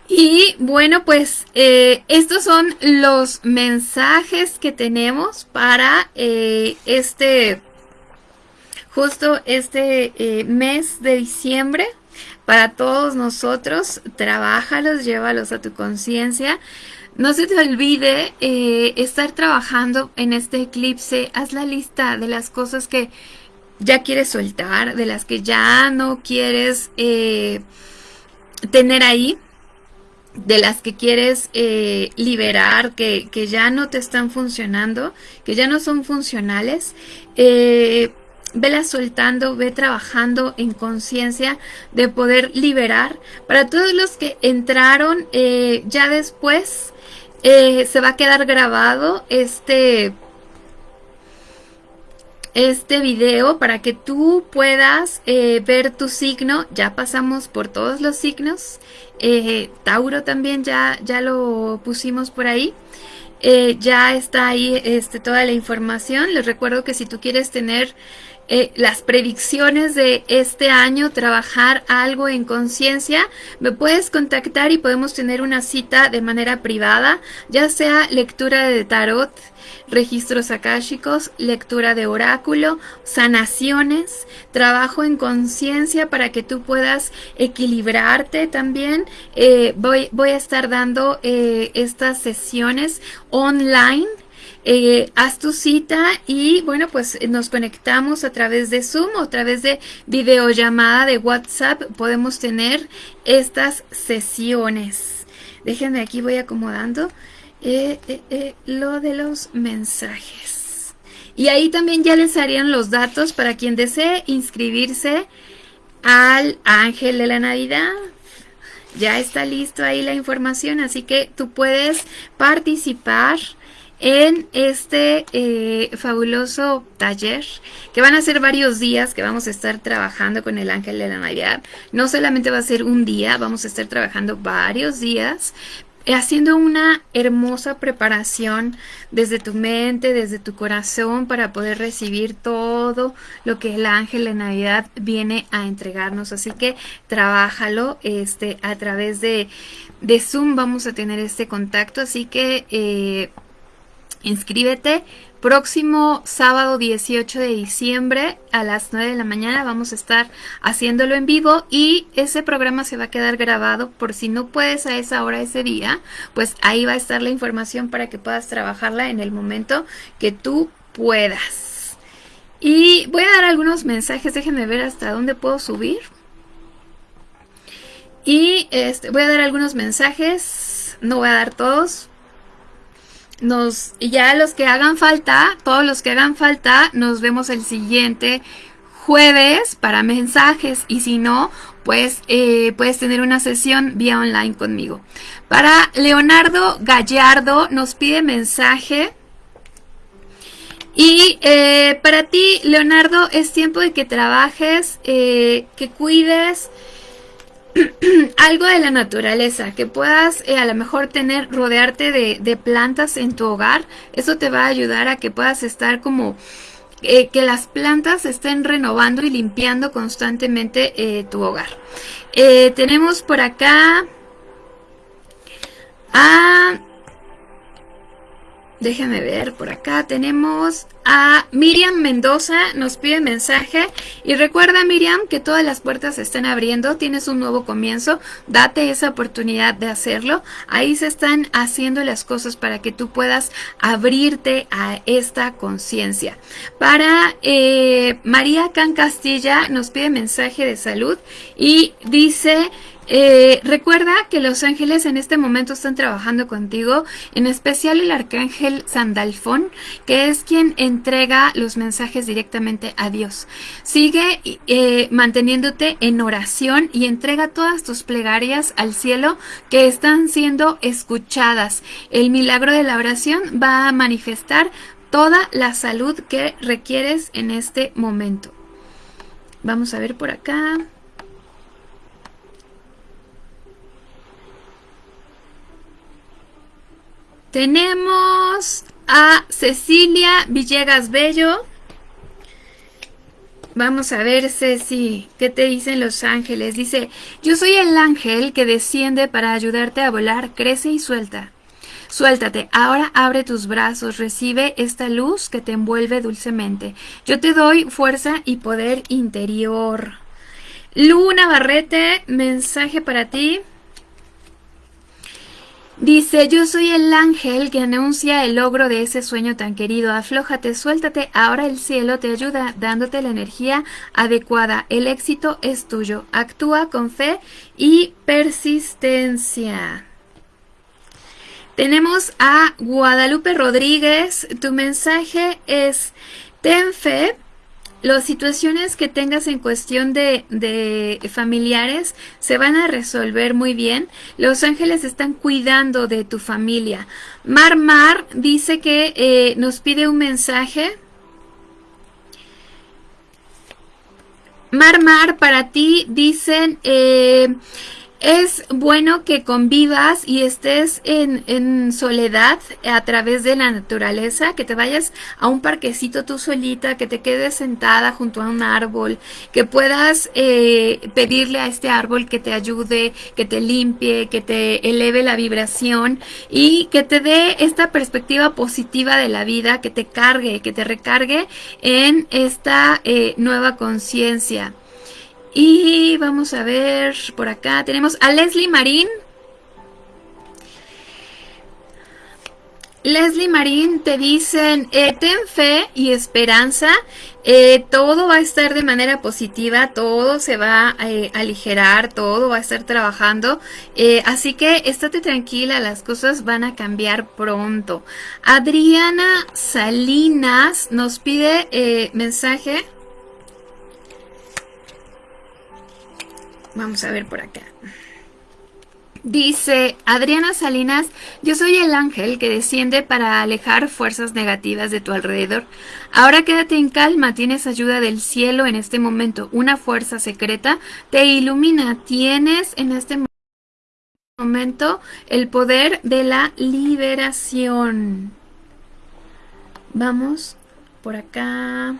Y bueno, pues estos son los mensajes que tenemos para este justo este eh, mes de diciembre para todos nosotros. Trabájalos, llévalos a tu conciencia. No se te olvide eh, estar trabajando en este eclipse. Haz la lista de las cosas que ya quieres soltar, de las que ya no quieres eh, tener ahí, de las que quieres liberar, que, que, ya no te están funcionando, que ya no son funcionales vela soltando, ve trabajando en conciencia de poder liberar. Para todos los que entraron eh, ya después, eh, se va a quedar grabado este, este video para que tú puedas eh, ver tu signo. Ya pasamos por todos los signos. Tauro también ya, ya lo pusimos por ahí. ya está ahí este, toda la información. Les recuerdo que si tú quieres tener eh, las predicciones de este año, trabajar algo en conciencia, me puedes contactar y podemos tener una cita de manera privada, ya sea lectura de tarot, registros akáshicos, lectura de oráculo, sanaciones, trabajo en conciencia para que tú puedas equilibrarte también. Eh, voy, voy a estar dando eh, estas sesiones online eh, haz tu cita y bueno, pues nos conectamos a través de Zoom o a través de videollamada de WhatsApp. Podemos tener estas sesiones. Déjenme aquí, voy acomodando eh, eh, lo de los mensajes. Y ahí también ya les harían los datos para quien desee inscribirse al Ángel de la Navidad. Ya está listo ahí la información, así que tú puedes participar en este eh, fabuloso taller que van a ser varios días que vamos a estar trabajando con el ángel de la Navidad. No solamente va a ser un día, vamos a estar trabajando varios días eh, haciendo una hermosa preparación desde tu mente, desde tu corazón para poder recibir todo lo que el ángel de Navidad viene a entregarnos. Así que trabájalo este, a través de, de Zoom vamos a tener este contacto. Así que eh, Inscríbete. Próximo sábado 18 de diciembre a las 9 de la mañana vamos a estar haciéndolo en vivo y ese programa se va a quedar grabado por si no puedes a esa hora ese día, pues ahí va a estar la información para que puedas trabajarla en el momento que tú puedas. Y voy a dar algunos mensajes, déjenme ver hasta dónde puedo subir. Y este, voy a dar algunos mensajes, no voy a dar todos, nos, ya los que hagan falta, todos los que hagan falta, nos vemos el siguiente jueves para mensajes y si no, pues eh, puedes tener una sesión vía online conmigo. Para Leonardo Gallardo nos pide mensaje. Y eh, para ti, Leonardo, es tiempo de que trabajes, eh, que cuides (clears throat) algo de la naturaleza, que puedas eh, a lo mejor tener, rodearte de, plantas en tu hogar. Eso te va a ayudar a que puedas estar como... Eh, que las plantas estén renovando y limpiando constantemente eh, tu hogar. tenemos por acá a Déjenme ver, por acá tenemos a Miriam Mendoza, nos pide mensaje. Y recuerda Miriam que todas las puertas se están abriendo, tienes un nuevo comienzo, date esa oportunidad de hacerlo. Ahí se están haciendo las cosas para que tú puedas abrirte a esta conciencia. Para eh, María Can Castilla nos pide mensaje de salud y dice... Eh, recuerda que los ángeles en este momento están trabajando contigo, en especial el arcángel Sandalfón, que es quien entrega los mensajes directamente a Dios. Sigue eh, manteniéndote en oración y entrega todas tus plegarias al cielo que están siendo escuchadas. El milagro de la oración va a manifestar toda la salud que requieres en este momento. Vamos a ver por acá. Tenemos a Cecilia Villegas Bello. Vamos a ver, Ceci, ¿qué te dicen los ángeles? Dice, yo soy el ángel que desciende para ayudarte a volar, crece y suelta. Suéltate, ahora abre tus brazos, recibe esta luz que te envuelve dulcemente. Yo te doy fuerza y poder interior. Luna Barrete, mensaje para ti. Dice, yo soy el ángel que anuncia el logro de ese sueño tan querido. Aflójate, suéltate, ahora el cielo te ayuda dándote la energía adecuada. El éxito es tuyo. Actúa con fe y persistencia. Tenemos a Guadalupe Rodríguez. Tu mensaje es, ten fe, las situaciones que tengas en cuestión de, familiares se van a resolver muy bien. Los ángeles están cuidando de tu familia. Mar Mar dice que eh, nos pide un mensaje. Mar Mar, para ti dicen... Eh, es bueno que convivas y estés en, soledad a través de la naturaleza, que te vayas a un parquecito tú solita, que te quedes sentada junto a un árbol, que puedas eh, pedirle a este árbol que te ayude, que te limpie, que te eleve la vibración y que te dé esta perspectiva positiva de la vida, que te cargue, que te recargue en esta eh, nueva conciencia. Y vamos a ver por acá. Tenemos a Leslie Marín. Leslie Marín te dicen, eh, ten fe y esperanza, eh, todo va a estar de manera positiva, todo se va a eh, aligerar, todo va a estar trabajando, así que estate tranquila, las cosas van a cambiar pronto. Adriana Salinas nos pide mensaje. Vamos a ver por acá. Dice Adriana Salinas, yo soy el ángel que desciende para alejar fuerzas negativas de tu alrededor. Ahora quédate en calma, tienes ayuda del cielo en este momento. Una fuerza secreta te ilumina. Tienes en este momento el poder de la liberación. Vamos por acá.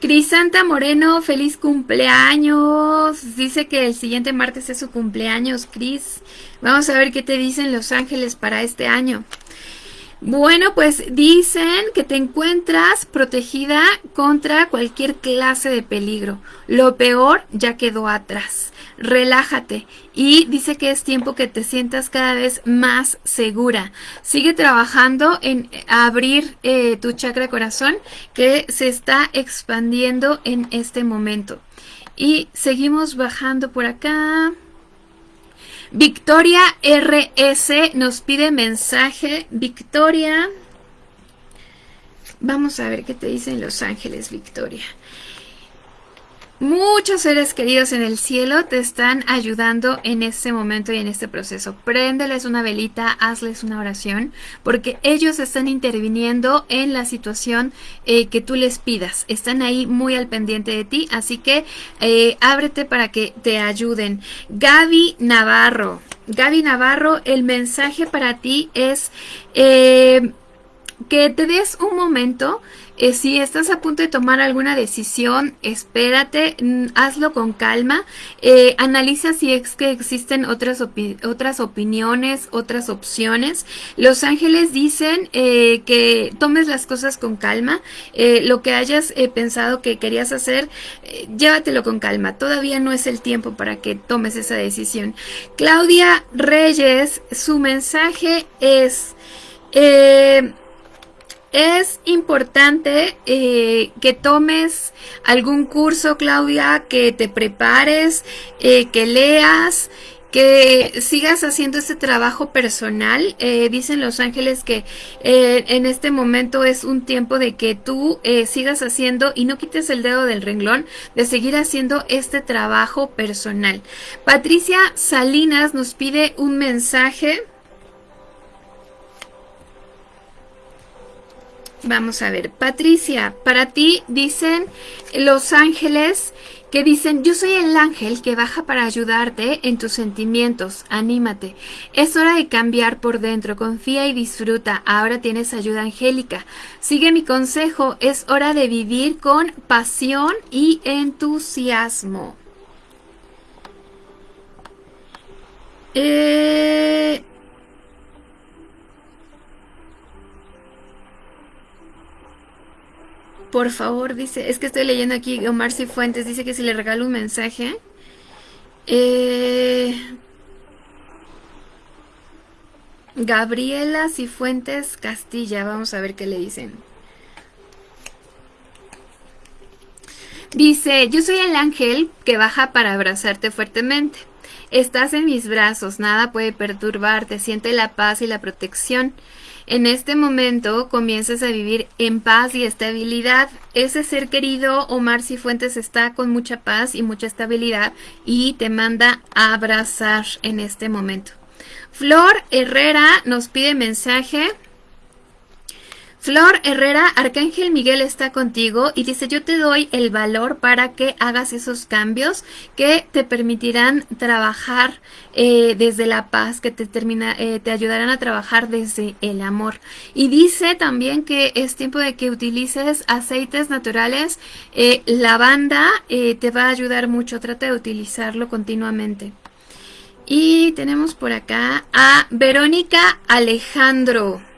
Crisanta Moreno, feliz cumpleaños. Dice que el siguiente martes es su cumpleaños, Cris. Vamos a ver qué te dicen los ángeles para este año. Bueno, pues dicen que te encuentras protegida contra cualquier clase de peligro. Lo peor ya quedó atrás. Relájate y dice que es tiempo que te sientas cada vez más segura. Sigue trabajando en abrir eh, tu chakra corazón que se está expandiendo en este momento. Y seguimos bajando por acá. Victoria RS nos pide mensaje. Victoria. Vamos a ver qué te dicen Los Ángeles, Victoria. Muchos seres queridos en el cielo te están ayudando en este momento y en este proceso. Préndeles una velita, hazles una oración, porque ellos están interviniendo en la situación eh, que tú les pidas. Están ahí muy al pendiente de ti, así que eh, ábrete para que te ayuden. Gaby Navarro. Gaby Navarro, el mensaje para ti es eh, que te des un momento eh, si estás a punto de tomar alguna decisión, espérate, mm, hazlo con calma, eh, analiza si es que existen otras, otras opiniones, otras opciones. Los ángeles dicen eh, que tomes las cosas con calma, lo que hayas pensado que querías hacer, llévatelo con calma, todavía no es el tiempo para que tomes esa decisión. Claudia Reyes, su mensaje es... Es importante eh, que tomes algún curso, Claudia, que te prepares, eh, que leas, que sigas haciendo este trabajo personal. Eh, dicen los ángeles que en este momento es un tiempo de que tú sigas haciendo y no quites el dedo del renglón de seguir haciendo este trabajo personal. Patricia Salinas nos pide un mensaje. Vamos a ver, Patricia, para ti dicen los ángeles que dicen, yo soy el ángel que baja para ayudarte en tus sentimientos, anímate. Es hora de cambiar por dentro, confía y disfruta, ahora tienes ayuda angélica. Sigue mi consejo, es hora de vivir con pasión y entusiasmo. Eh, Por favor, dice, es que estoy leyendo aquí Omar Cifuentes, dice que si le regalo un mensaje. Eh, Gabriela Cifuentes Castilla, vamos a ver qué le dicen. Dice, yo soy el ángel que baja para abrazarte fuertemente. Estás en mis brazos, nada puede perturbarte, siente la paz y la protección. En este momento comienzas a vivir en paz y estabilidad. Ese ser querido, Omar Cifuentes, está con mucha paz y mucha estabilidad y te manda a abrazar en este momento. Flor Herrera nos pide mensaje. Flor Herrera, Arcángel Miguel está contigo y dice, yo te doy el valor para que hagas esos cambios que te permitirán trabajar eh, desde la paz, que te, termina, eh, te ayudarán a trabajar desde el amor. Y dice también que es tiempo de que utilices aceites naturales. Eh, lavanda te va a ayudar mucho, trata de utilizarlo continuamente. Y tenemos por acá a Verónica Alejandro.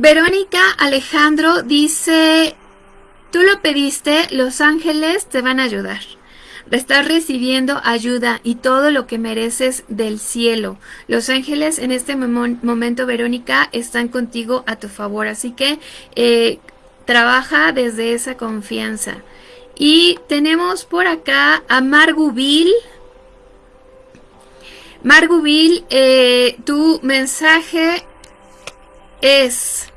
Verónica Alejandro dice, tú lo pediste, los ángeles te van a ayudar. Estás recibiendo ayuda y todo lo que mereces del cielo. Los ángeles en este momento, Verónica, están contigo a tu favor. Así que eh, trabaja desde esa confianza. Y tenemos por acá a Margubil. Margubil, eh, tu mensaje es...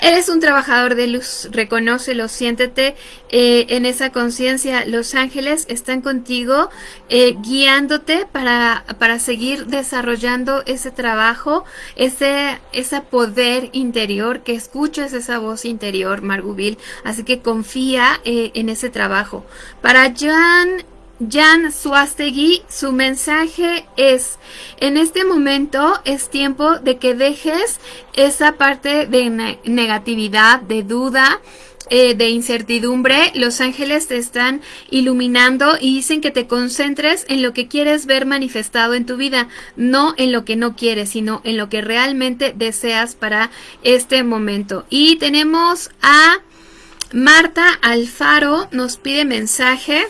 Eres un trabajador de luz, reconócelo, siéntete eh, en esa conciencia. Los ángeles están contigo, eh, guiándote para, para, seguir desarrollando ese trabajo, ese, poder interior, que escuches esa voz interior, Margubil. Así que confía eh, en ese trabajo. Para Jan Jan Suastegui, su mensaje es, en este momento es tiempo de que dejes esa parte de negatividad, de duda, eh, de incertidumbre, los ángeles te están iluminando y dicen que te concentres en lo que quieres ver manifestado en tu vida, no en lo que no quieres, sino en lo que realmente deseas para este momento. Y tenemos a Marta Alfaro, nos pide mensaje.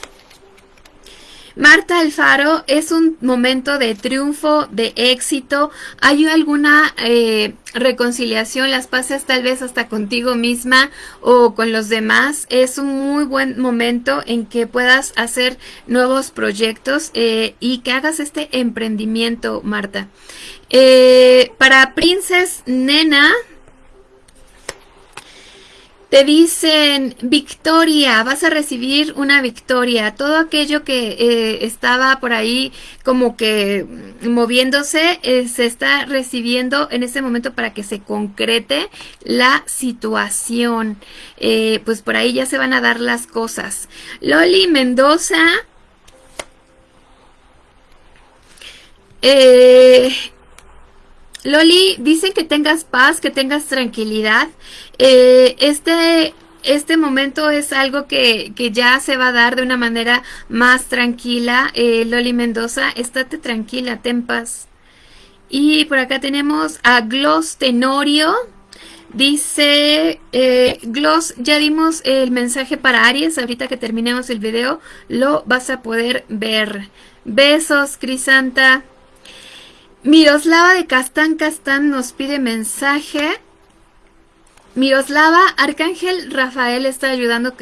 Marta Alfaro, es un momento de triunfo, de éxito. ¿Hay alguna eh, reconciliación? Las pases tal vez hasta contigo misma o con los demás. Es un muy buen momento en que puedas hacer nuevos proyectos eh, y que hagas este emprendimiento, Marta. Eh, para Princess Nena, Te dicen, victoria, vas a recibir una victoria. Todo aquello que eh, estaba por ahí como que moviéndose, eh, se está recibiendo en este momento para que se concrete la situación. Eh, pues por ahí ya se van a dar las cosas. Loli Mendoza. Loli, dicen que tengas paz, que tengas tranquilidad. Eh, este, este momento es algo que, ya se va a dar de una manera más tranquila. Eh, Loli Mendoza, estate tranquila, ten paz. Y por acá tenemos a Gloss Tenorio. Dice, eh, Gloss, ya dimos el mensaje para Aries. Ahorita que terminemos el video, lo vas a poder ver. Besos, Crisanta. Miroslava de Castán Castán nos pide mensaje. Miroslava, Arcángel Rafael está ayudando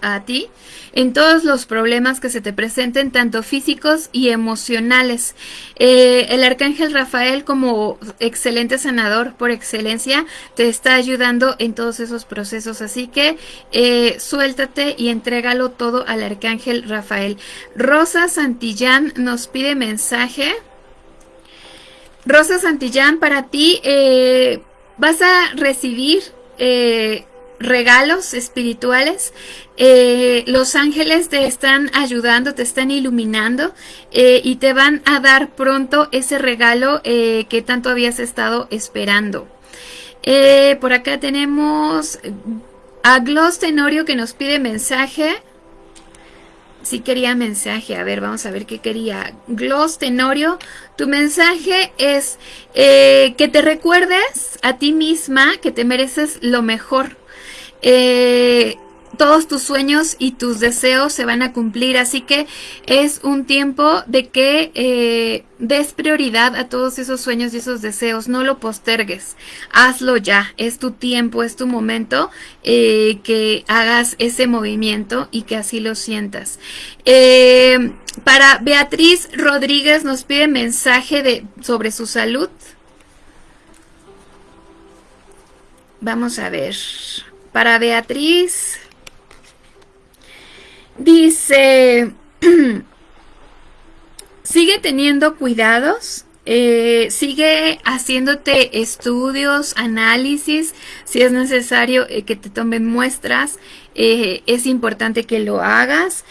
a ti en todos los problemas que se te presenten, tanto físicos y emocionales. Eh, el Arcángel Rafael, como excelente sanador por excelencia, te está ayudando en todos esos procesos. Así que eh, suéltate y entrégalo todo al Arcángel Rafael. Rosa Santillán nos pide mensaje. Rosa Santillán, para ti eh, vas a recibir eh, regalos espirituales. Eh, los ángeles te están ayudando, te están iluminando y te van a dar pronto ese regalo que tanto habías estado esperando. por acá tenemos a Gloss Tenorio que nos pide mensaje sí quería mensaje. A ver, vamos a ver qué quería. Gloss Tenorio, tu mensaje es eh, que te recuerdes a ti misma que te mereces lo mejor. Eh, todos tus sueños y tus deseos se van a cumplir. Así que es un tiempo de que eh, des prioridad a todos esos sueños y esos deseos. No lo postergues. Hazlo ya. Es tu tiempo, es tu momento eh, que hagas ese movimiento y que así lo sientas. Eh, para Beatriz Rodríguez nos pide mensaje de, sobre su salud. Vamos a ver. Para Beatriz Dice, (clears throat) sigue teniendo cuidados, eh, sigue haciéndote estudios, análisis, si es necesario eh, que te tomen muestras, eh, es importante que lo hagas.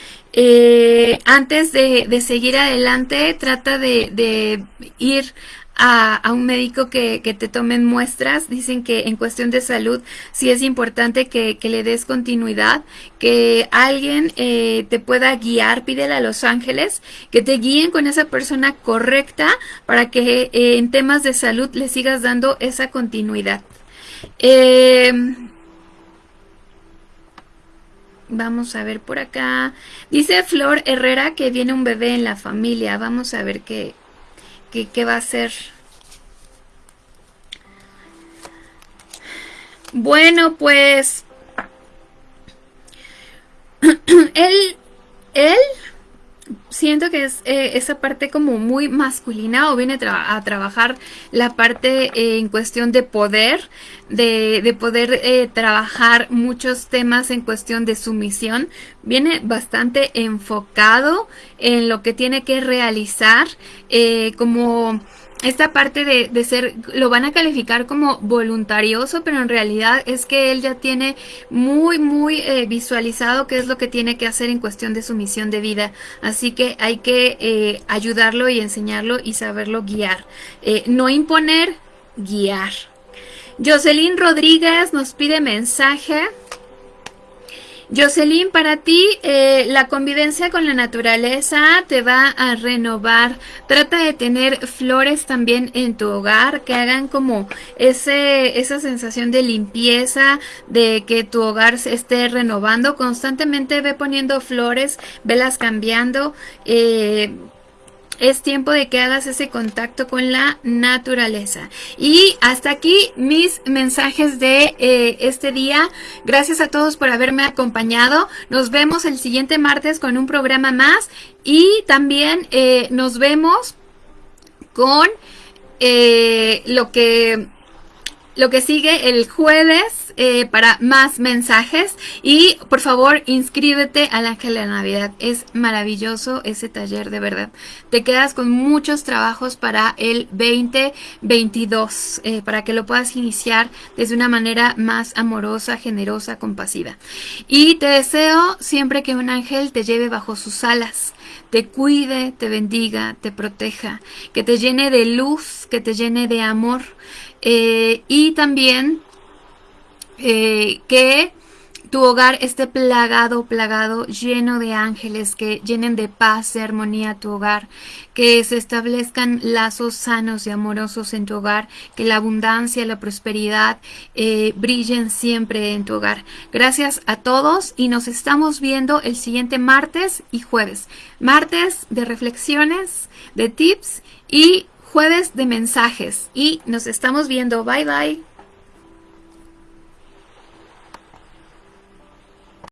antes de, seguir adelante, trata de, de ir a, un médico que, te tomen muestras. Dicen que en cuestión de salud sí es importante que, le des continuidad, que alguien eh, te pueda guiar, pídele a los ángeles que te guíen con esa persona correcta para que eh, en temas de salud le sigas dando esa continuidad. Em, vamos a ver por acá. Dice Flor Herrera que viene un bebé en la familia. Vamos a ver qué, ¿Qué, va a ser? Bueno, pues... (clears throat) él, él, siento que es eh, esa parte como muy masculina o viene a trabajar la parte eh, en cuestión de poder, de, poder eh, trabajar muchos temas en cuestión de sumisión. Viene bastante enfocado en lo que tiene que realizar como esta parte de, ser, lo van a calificar como voluntarioso, pero en realidad es que él ya tiene muy, muy eh, visualizado qué es lo que tiene que hacer en cuestión de su misión de vida. Así que hay que eh, ayudarlo y enseñarlo y saberlo guiar. Eh, no imponer, guiar. Jocelyn Rodríguez nos pide mensaje. Jocelyn, para ti eh, la convivencia con la naturaleza te va a renovar. Trata de tener flores también en tu hogar que hagan como ese, esa sensación de limpieza, de que tu hogar se esté renovando. Constantemente ve poniendo flores, velas cambiando. Eh, es tiempo de que hagas ese contacto con la naturaleza. Y hasta aquí mis mensajes de eh, este día. Gracias a todos por haberme acompañado. Nos vemos el siguiente martes con un programa más. Y también eh, nos vemos con eh, lo que lo que sigue el jueves eh, para más mensajes y por favor inscríbete al Ángel de la Navidad. Es maravilloso ese taller de verdad. Te quedas con muchos trabajos para el 2022 eh, para que lo puedas iniciar desde una manera más amorosa, generosa, compasiva. Y te deseo siempre que un ángel te lleve bajo sus alas te cuide, te bendiga, te proteja, que te llene de luz, que te llene de amor eh, y también eh, que tu hogar esté plagado, plagado, lleno de ángeles que llenen de paz, de armonía tu hogar, que se establezcan lazos sanos y amorosos en tu hogar, que la abundancia, la prosperidad eh, brillen siempre en tu hogar. Gracias a todos y nos estamos viendo el siguiente martes y jueves. Martes de reflexiones, de tips y jueves de mensajes. Y nos estamos viendo. Bye bye.